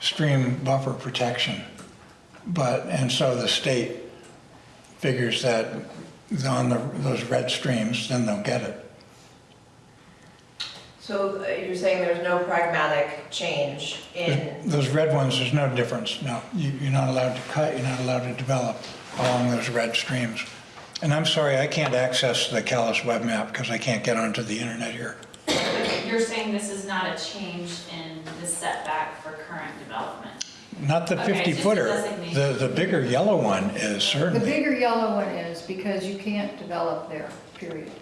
stream buffer protection, but, and so the state figures that on the, those red streams, then they'll get it. So uh, you're saying there's no pragmatic change in, Those red ones, there's no difference, no. You- You're not allowed to cut, you're not allowed to develop along those red streams. And I'm sorry, I can't access the Calais web map because I can't get onto the internet here. You're saying this is not a change in the setback for current development? Not the Okay, 50 a footer. designation. The, the bigger yellow one is certainly. The certainly. bigger yellow one is because you can't develop there, period.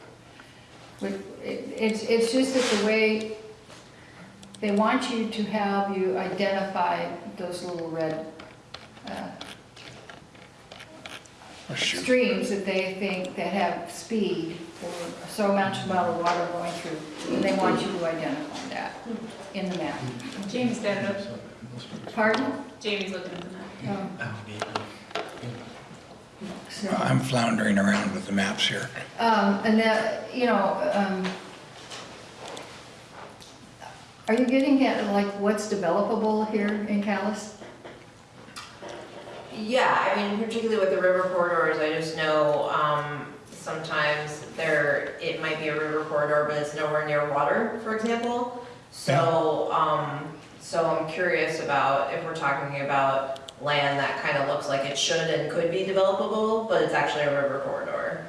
But it- It's, it's just that the way, they want you to have you identify those little red uh, Oh, shoot. streams that they think that have speed or so much amount of water going through. And they want you to identify that in the map. Jamie's got it up. Pardon? Jamie's looking at the map. Oh. So- I'm floundering around with the maps here. Um, and that, you know, um, are you getting at like what's developable here in Calais? yeah, I mean, particularly with the river corridors, I just know um, sometimes there, it might be a river corridor, but it's nowhere near water, for example. So, um, so I'm curious about if we're talking about land that kind of looks like it should and could be developable, but it's actually a river corridor.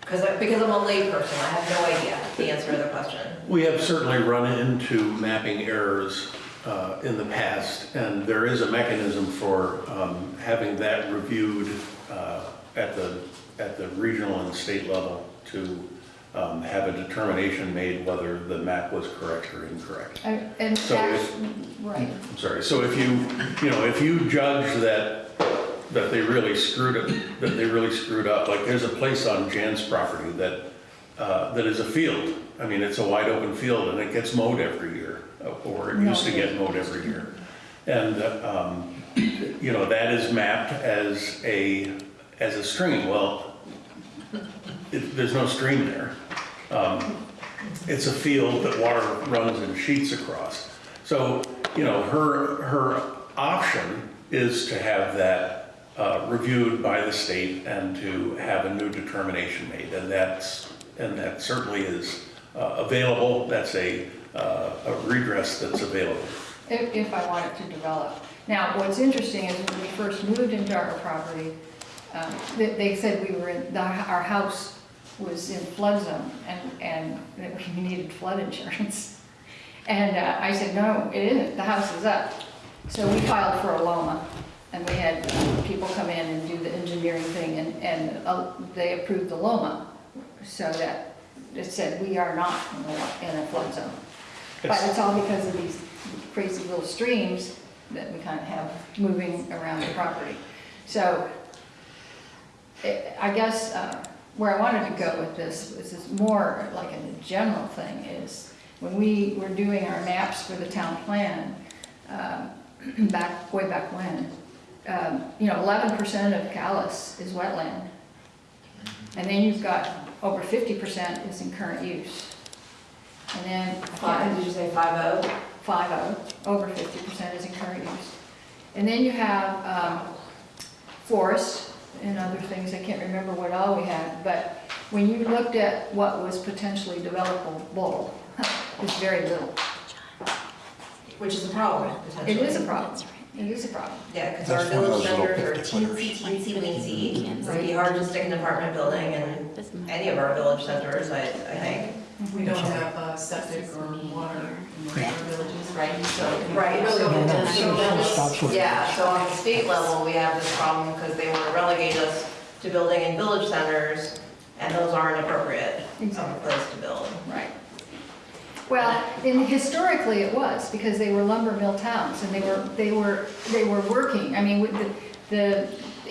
Because, because I'm a layperson, I have no idea the answer to the question. We have certainly run into mapping errors uh, in the past, and there is a mechanism for um, having that reviewed uh, at the, at the regional and state level to um, have a determination made whether the map was correct or incorrect. I- And So if- right, I'm sorry, so if you, you know, if you judge that, that they really screwed it, that they really screwed up, like there's a place on Jan's property that, uh, that is a field. I mean, it's a wide open field and it gets mowed every year, uh, or it used to get mowed every year. And, uh, um, you know, that is mapped as a, as a stream. Well, it- there's no stream there. Um, It's a field that water runs in sheets across. So, you know, her, her option is to have that uh, reviewed by the state and to have a new determination made. And that's, and that certainly is uh, available. That's a, uh, a redress that's available. if, if I want it to develop. Now, what's interesting is when we first moved into our property, um, they, they said we were in, the- our house was in flood zone and, and that we needed flood insurance. And uh, I said, no, it isn't, the house is up. So we filed for a LOMA and we had uh, people come in and do the engineering thing and, and uh, they approved the LOMA. So that it said we are not in a- in a flood zone. But it's all because of these crazy little streams that we kind of have moving around the property. So eh, I guess uh, where I wanted to go with this was is more like a general thing is when we were doing our maps for the town plan, um, back, way back when, um, you know, 11% of Calais is wetland. And then you've got over 50% is in current use. And then. Five, did you say five oh? five oh, over fifty percent is in current use. And then you have, um, forest and other things, I can't remember what all we had, but when you looked at what was potentially developable, it's very little. Which is a problem, It potentially. is a problem, it is a problem. Yeah, because our That's one of village those little centers are 50 teensy, teensy weensy. It's gonna be hard to stick an apartment building in any of our village centers, I, I think. We don't have uh, septic or water in our villages, right? So Right, really so, don't have- so then it's- Stops with- yeah, so on the state level, we have this problem because they want to relegate us to building in village centers, and those aren't appropriate of a place to build. Right. Well, and historically it was, because they were lumber mill towns, and they were, they were, they were working, I mean, with the, the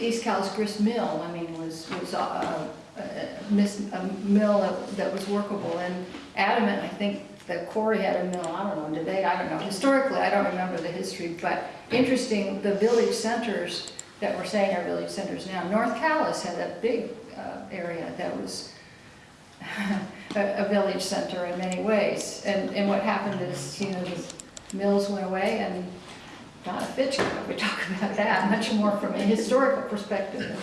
East Calais grist mill, I mean, was, was uh, a, a, mill that- was workable, and Adamant, I think that Corey had a mill, I don't know, they, I don't know, historically, I don't remember the history, but interesting, the village centers that we're saying are village centers now, North Calais had a big, uh, area that was a, a village center in many ways. And, and what happened is, you know, the mills went away and Donna Fitchner, we talk about that much more from a historical perspective.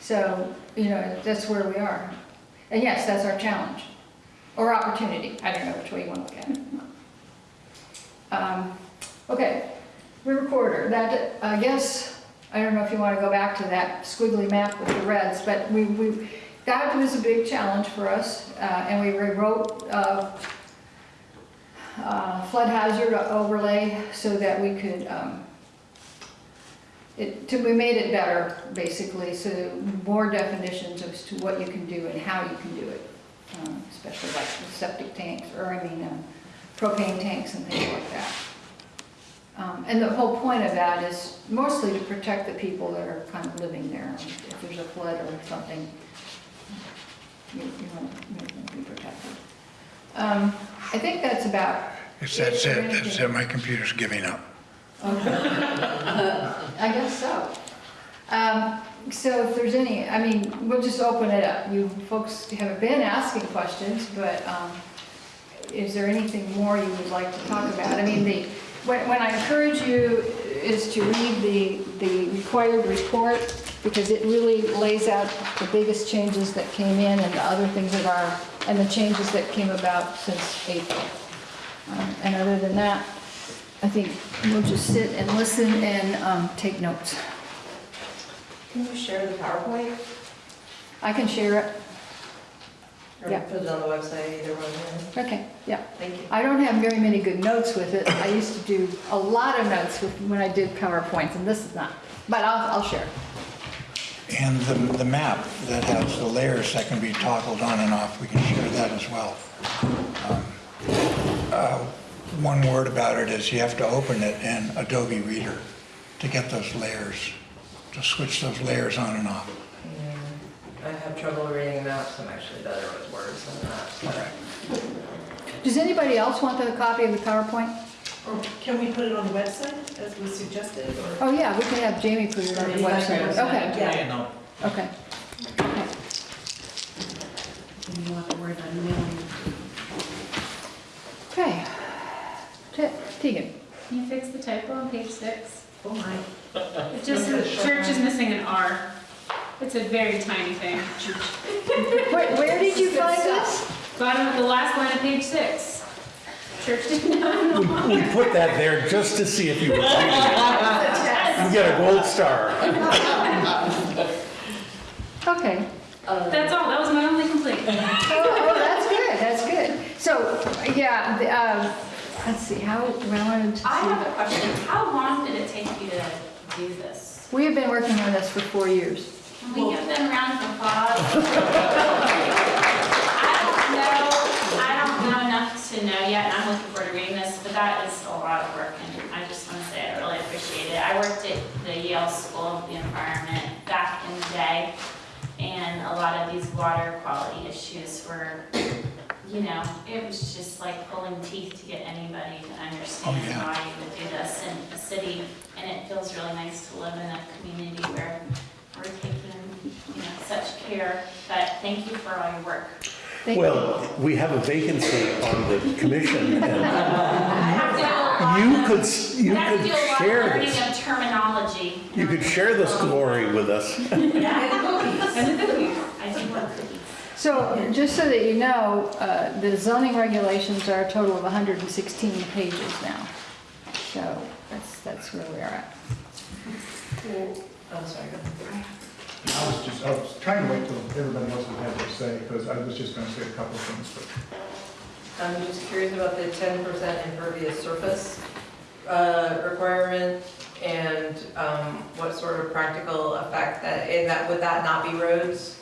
So, you know, that's where we are. And yes, that's our challenge, or opportunity, I don't know which way you want to look at it. Um, Okay, river corridor, that, I guess, I don't know if you want to go back to that squiggly map with the reds, but we, we, that was a big challenge for us, uh, and we rewrote, uh, uh, flood hazard overlay so that we could, um, it, to, we made it better, basically, so more definitions as to what you can do and how you can do it. Um, especially like with septic tanks, or I mean, um, propane tanks and things like that. Um, And the whole point of that is mostly to protect the people that are kind of living there. If there's a flood or something, you you want to be protected. Um, I think that's about. It's, that's it, that's it, my computer's giving up. I guess so. Um, So if there's any, I mean, we'll just open it up. You folks have been asking questions, but um, is there anything more you would like to talk about? I mean, the, when when I encourage you is to read the, the required report, because it really lays out the biggest changes that came in and the other things that are, and the changes that came about since April. Um, And other than that, I think we'll just sit and listen and um, take notes. Can you share the PowerPoint? I can share it. Or Yeah. put it on the website, either one, Okay, yeah. thank you. I don't have very many good notes with it. I used to do a lot of notes with, when I did PowerPoints, and this is not. But I'll, I'll share. And the, the map that has the layers that can be toggled on and off, we can share that as well. Um, uh, One word about it is you have to open it in Adobe Reader to get those layers, to switch those layers on and off. Yeah. I have trouble reading maps, I'm actually better with words than that. Does anybody else want a copy of the PowerPoint? Or can we put it on the website as was suggested, or? Oh, yeah, we can have Jamie put it on the website. Okay, Yeah. No, okay. Okay. You don't have to worry about emailing. Okay. Te- Tegan? Can you fix the typo on page six? Oh, my. It just says church is missing an R. It's a very tiny thing. Where, where did you find this? Bottom of the last line of page six. Church did not. We put that there just to see if you were reading it. You get a gold star. Okay. That's all, that was my only complaint. Oh, oh, that's good, that's good. So, yeah, the, um, let's see, how, I wanted to I have a question. How long did it take you to do this? We have been working on this for four years. Can we give them a round of applause? I don't know, I don't know enough to know yet, and I'm looking forward to reading this, but that is a lot of work, and I just want to say I really appreciate it. I worked at the Yale School of the Environment back in the day, and a lot of these water quality issues were, you know, it was just like pulling teeth to get anybody to oh, understand Oh, yeah. why you would do this in a city, and it feels really nice to live in a community where we're taking, you know, such care, but thank you for all your work. Thank you. Well, we have a vacancy on the commission, and I have to do a lot you could, s- you I have to could a lot of share this. of terminology. You could share this glory with us. Yeah. And the cookies. I do love cookies. So, just so that you know, uh, the zoning regulations are a total of 116 pages now. So, that's, that's where we are at. Oh, sorry. I was just, I was trying to wait till everybody else had to say, because I was just gonna say a couple of things, but I'm just curious about the ten percent impervious surface uh, requirement and um, what sort of practical effect that, and that, would that not be roads?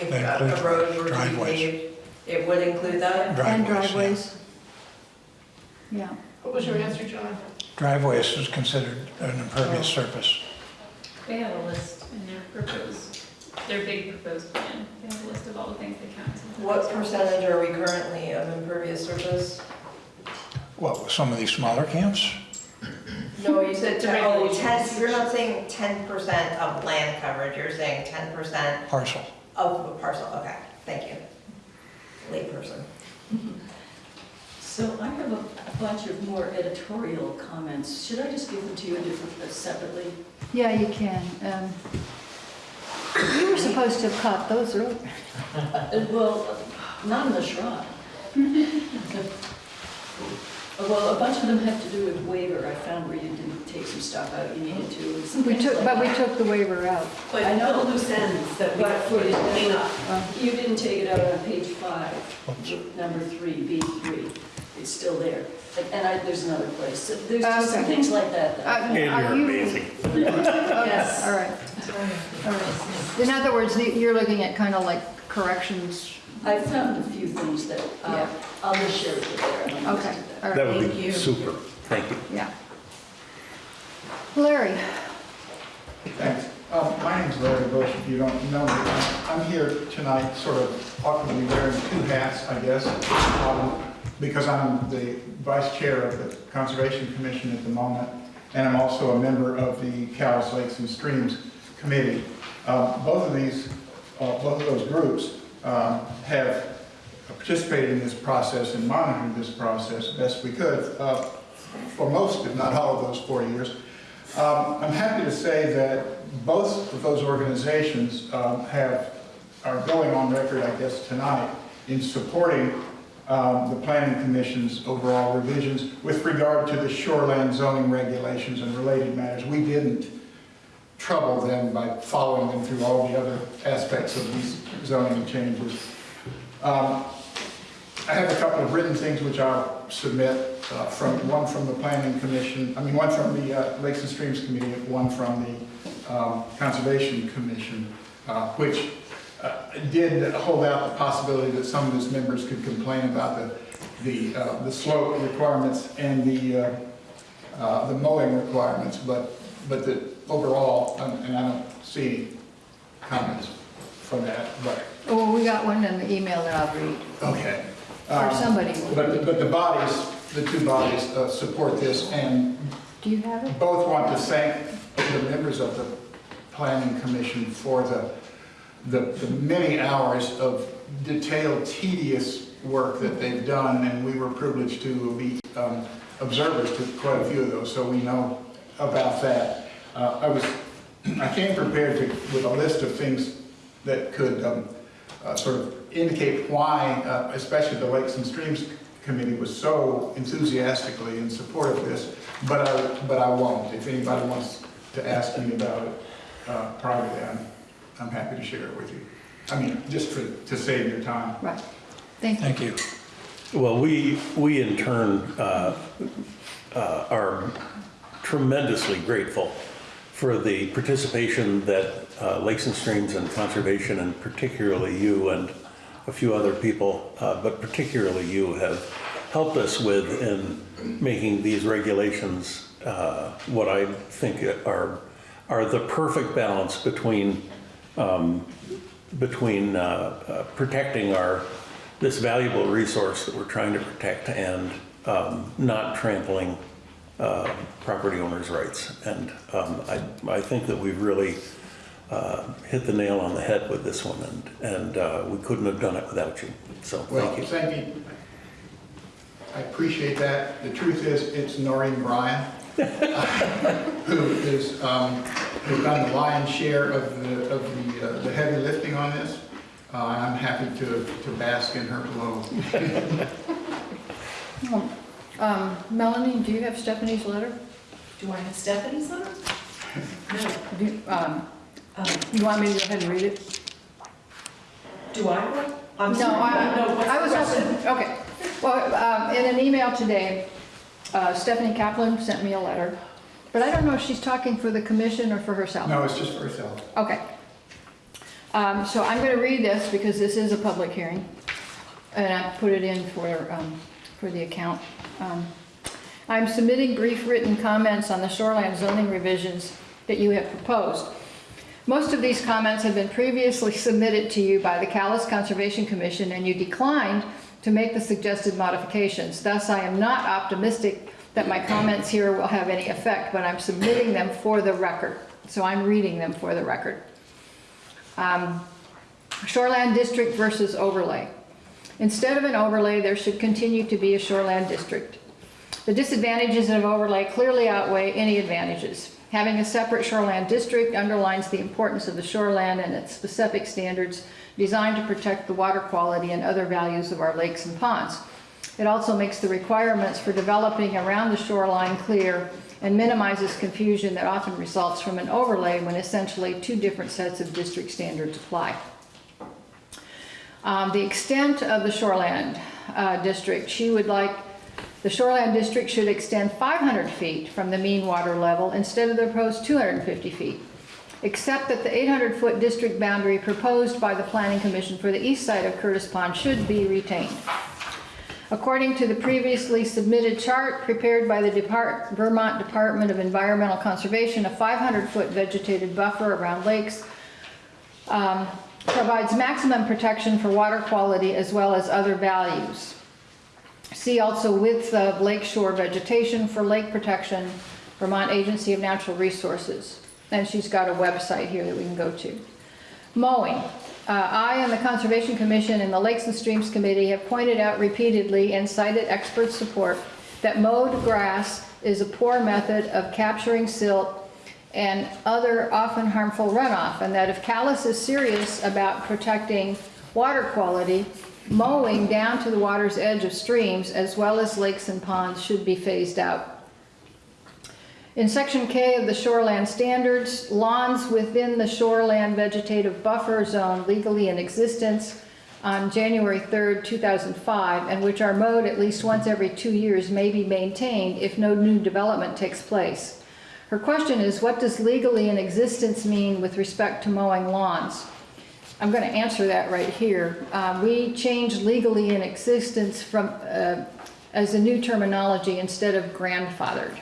If That a includes a road were to be driveways. paved, it would include that? And Driveways, yeah. Yeah. What was your answer, John? Driveways is considered an impervious oh. surface. They have a list in their proposed, their big proposed plan. They have a list of all the things they count. What percentage are we currently of impervious surface? What, with some of these smaller camps? No, you said, The ten- oh, regulations. ten, you're not saying ten percent of land coverage, you're saying ten percent Parcel. Of a parcel, okay, thank you. Late Layperson. So I have a bunch of more editorial comments. Should I just give them to you different- uh, separately? Yeah, you can. Um, You were supposed to have caught those earlier. Uh, Well, not in the shrine. Well, a bunch of them have to do with waiver. I found where you didn't take some stuff out you needed to. and some We things took, like but we that. took the waiver out. But I know. the loose ends that we But have to clean up. You didn't take it out on page five, number three, B three. It's still there. And- And I, there's another place. So There's just some Okay. things like that. that I Uh. And are you're you- amazing. Yes. All right. All right. In other words, the- you're looking at kind of like corrections. I found a few things that, uh, Yeah. I'll just share with you there. I don't Okay, know. all right, That would Thank be you. super. Thank you. yeah. Larry? Thanks. Um, My name's Larry Bush, if you don't know me. I'm here tonight sort of awkwardly wearing two hats, I guess, um, because I'm the vice chair of the Conservation Commission at the moment, and I'm also a member of the Calais, Lakes, and Streams Committee. Um, Both of these, uh, both of those groups um, have participated in this process and monitored this process best we could uh, for most, if not all of those four years. Um, I'm happy to say that both of those organizations um, have, are going on record, I guess, tonight in supporting um, the Planning Commission's overall revisions with regard to the shoreland zoning regulations and related matters. We didn't trouble them by following them through all the other aspects of these zoning changes. Um, I have a couple of written things which I'll submit, uh, from, one from the Planning Commission, I mean, one from the uh, Lakes and Streams Committee, one from the um, Conservation Commission, uh, which uh, did hold out the possibility that some of its members could complain about the, the, uh, the slope requirements and the, uh, the mowing requirements, but, but that overall, um, and I don't see any comments from that, but, Oh, we got one in the email that I'll read, okay. or Um, somebody will But, read. but the bodies the two bodies uh, support this and Do you have it? both want to thank the members of the planning commission for the, the the many hours of detailed, tedious work that they've done, and we were privileged to be um, observers to quite a few of those, so we know about that. Uh, I was, I came prepared to, with a list of things that could um, uh, sort of indicate why, uh, especially the Lakes and Streams Committee was so enthusiastically in support of this, but I, but I won't. If anybody wants to ask me about it uh, privately, I'm, I'm happy to share it with you. I mean, just for, to save your time. Right. Thank you. Thank you. Well, we, we in turn uh, uh, are tremendously grateful for the participation that uh, Lakes and Streams and Conservation, and particularly you and a few other people, uh, but particularly you, have helped us with in making these regulations uh, what I think are, are the perfect balance between um, between uh, uh, protecting our, this valuable resource that we're trying to protect and um, not trampling uh, property owners' rights. And um, I, I think that we've really uh, hit the nail on the head with this one, and, and uh, we couldn't have done it without you. So Well, thank you. thank you. I appreciate that. The truth is, it's Noreen Bryan, who is, um, who's done the lion's share of the, of the, uh, the heavy lifting on this. Uh, I'm happy to, to bask in her glow. Um, Melanie, do you have Stephanie's letter? Do I have Stephanie's letter? No. Do you, um, Um, you want me to go ahead and read it? Do I? I'm No, sorry, I, no, I was, question? okay. Well, um, in an email today, uh, Stephanie Kaplan sent me a letter, but I don't know if she's talking for the commission or for herself. No, it's just for herself. Okay. Um, so I'm gonna read this because this is a public hearing, and I put it in for, um, for the account. Um, I'm submitting brief written comments on the shoreline zoning revisions that you have proposed. Most of these comments have been previously submitted to you by the Calais Conservation Commission, and you declined to make the suggested modifications. Thus, I am not optimistic that my comments here will have any effect, but I'm submitting them for the record. So I'm reading them for the record. Um, Shoreland district versus overlay. Instead of an overlay, there should continue to be a shoreland district. The disadvantages of overlay clearly outweigh any advantages. Having a separate shoreland district underlines the importance of the shoreland and its specific standards designed to protect the water quality and other values of our lakes and ponds. It also makes the requirements for developing around the shoreline clear and minimizes confusion that often results from an overlay when essentially two different sets of district standards apply. Um, the extent of the shoreland uh, district, she would like, the shoreland district should extend 500 feet from the mean water level instead of the proposed 250 feet, except that the 800-foot district boundary proposed by the Planning Commission for the east side of Curtis Pond should be retained. According to the previously submitted chart prepared by the Depart- Vermont Department of Environmental Conservation, a 500-foot vegetated buffer around lakes um, provides maximum protection for water quality as well as other values. See also width of lakeshore vegetation for lake protection, Vermont Agency of Natural Resources. And she's got a website here that we can go to. Mowing. Uh, I and the Conservation Commission and the Lakes and Streams Committee have pointed out repeatedly and cited expert support that mowed grass is a poor method of capturing silt and other often harmful runoff, and that if Calais is serious about protecting water quality, mowing down to the water's edge of streams as well as lakes and ponds should be phased out. In section K of the shoreland standards, lawns within the shoreland vegetative buffer zone legally in existence on January 3rd, 2005, and which are mowed at least once every two years may be maintained if no new development takes place. Her question is, what does legally in existence mean with respect to mowing lawns? I'm going to answer that right here. Uh, we changed legally in existence from, uh, as a new terminology instead of grandfathered.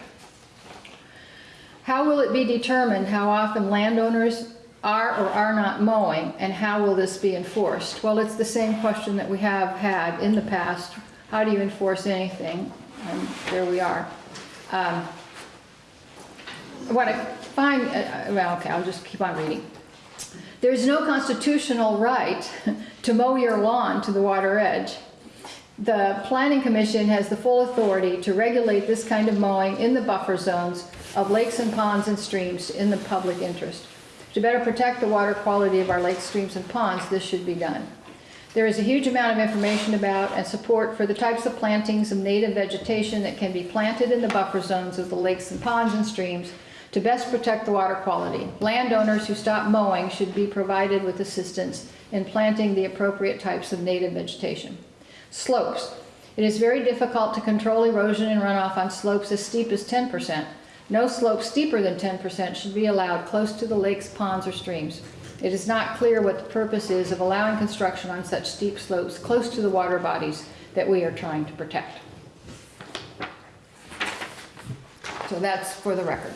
How will it be determined how often landowners are or are not mowing, and how will this be enforced? Well, it's the same question that we have had in the past. How do you enforce anything? and there we are. Um, What I find, uh, uh, well, okay, I'll just keep on reading. There is no constitutional right to mow your lawn to the water edge. The Planning Commission has the full authority to regulate this kind of mowing in the buffer zones of lakes and ponds and streams in the public interest. To better protect the water quality of our lakes, streams, and ponds, this should be done. There is a huge amount of information about and support for the types of plantings of native vegetation that can be planted in the buffer zones of the lakes and ponds and streams to best protect the water quality. Landowners who stop mowing should be provided with assistance in planting the appropriate types of native vegetation. Slopes. It is very difficult to control erosion and runoff on slopes as steep as 10%. No slope steeper than 10% should be allowed close to the lakes, ponds, or streams. It is not clear what the purpose is of allowing construction on such steep slopes close to the water bodies that we are trying to protect. So that's for the record.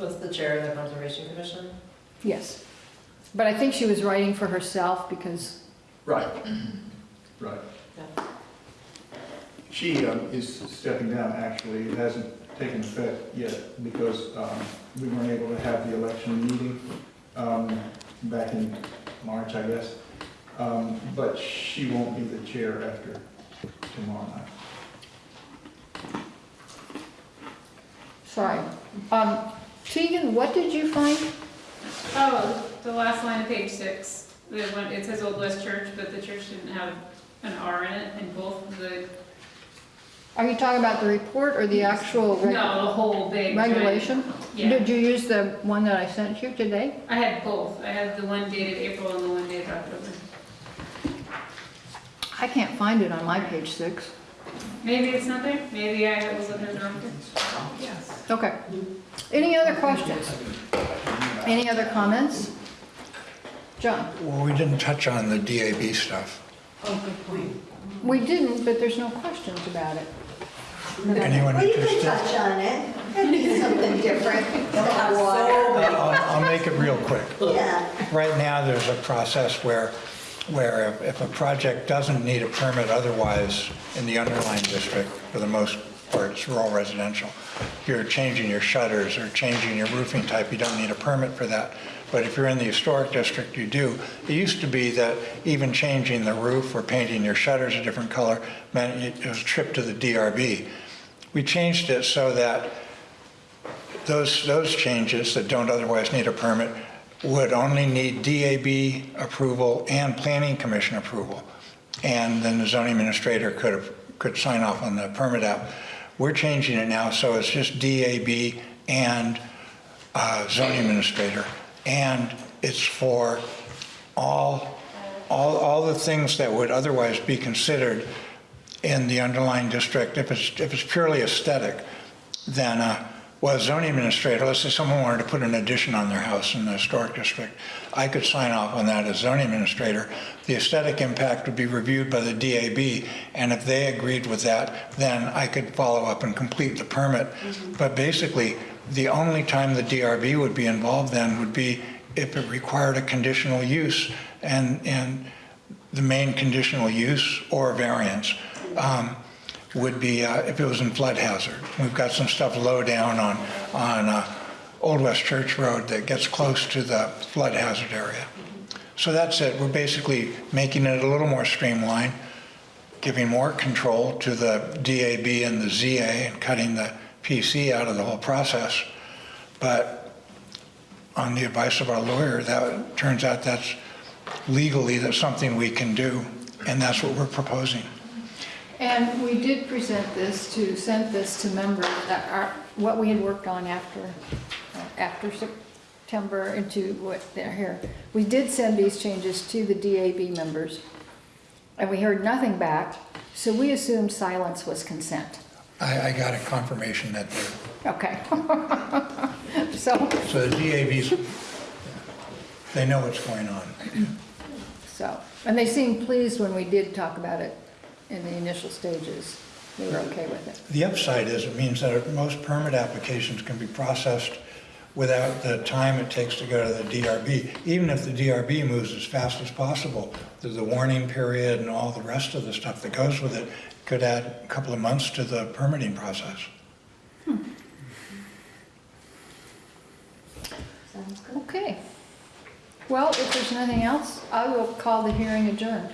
Was the chair of the Conservation Commission? Yes. But I think she was writing for herself because, Right, right. She um, is stepping down, actually. It hasn't taken effect yet because um, we weren't able to have the election meeting um, back in March, I guess. Um, But she won't be the chair after tomorrow night. sorry. Um, Tegan, what did you find? Oh, the last line of page six, one, it says Old West Church, but the church didn't have an R in it, and both the, Are you talking about the report or the actual reg- no, the whole big. giant- regulation? Yeah, Did you use the one that I sent you today? I had both, I had the one dated April and the one dated October. I can't find it on my page six. Maybe it's not there, maybe I was looking at the wrong thing. Okay. Any other questions? Any other comments? John? Well, we didn't touch on the DAB stuff. Oh, good point. We didn't, but there's no questions about it. Anyone Well, you could interested? touch on it. That'd be something different. Uh, I'll, I'll make it real quick. Yeah. Right now, there's a process where, where if- if a project doesn't need a permit otherwise in the underlying district, for the most part, it's rural residential, if you're changing your shutters or changing your roofing type, you don't need a permit for that. But if you're in the historic district, you do. It used to be that even changing the roof or painting your shutters a different color meant it was a trip to the DRB. We changed it so that those, those changes that don't otherwise need a permit would only need DAB approval and planning commission approval. And then the zoning administrator could, have- could sign off on the permit app. We're changing it now, so it's just DAB and uh, zoning administrator. And it's for all, all, all the things that would otherwise be considered in the underlying district, if it's, if it's purely aesthetic, then, uh, well, zoning administrator, let's say someone wanted to put an addition on their house in the historic district, I could sign off on that as zoning administrator. The aesthetic impact would be reviewed by the DAB, and if they agreed with that, then I could follow up and complete the permit. But basically, the only time the DRB would be involved then would be if it required a conditional use, and, and the main conditional use or variance um, would be uh, if it was in flood hazard. We've got some stuff low down on, on uh, Old West Church Road that gets close to the flood hazard area. So that's it. We're basically making it a little more streamlined, giving more control to the DAB and the ZA and cutting the PC out of the whole process. But on the advice of our lawyer, that turns out that's legally that's something we can do, and that's what we're proposing. And we did present this to, sent this to members, that are, what we had worked on after, uh, after September into what they're here. We did send these changes to the DAB members, and we heard nothing back, so we assumed silence was consent. I, I got a confirmation that they're, Okay. So, so the DAB's, they know what's going on. so, and they seemed pleased when we did talk about it in the initial stages. They were okay with it. The upside is it means that most permit applications can be processed without the time it takes to go to the DRB. Even if the DRB moves as fast as possible, there's the warning period and all the rest of the stuff that goes with it could add a couple of months to the permitting process. Sounds good. Okay. Well, if there's nothing else, I will call the hearing adjourned.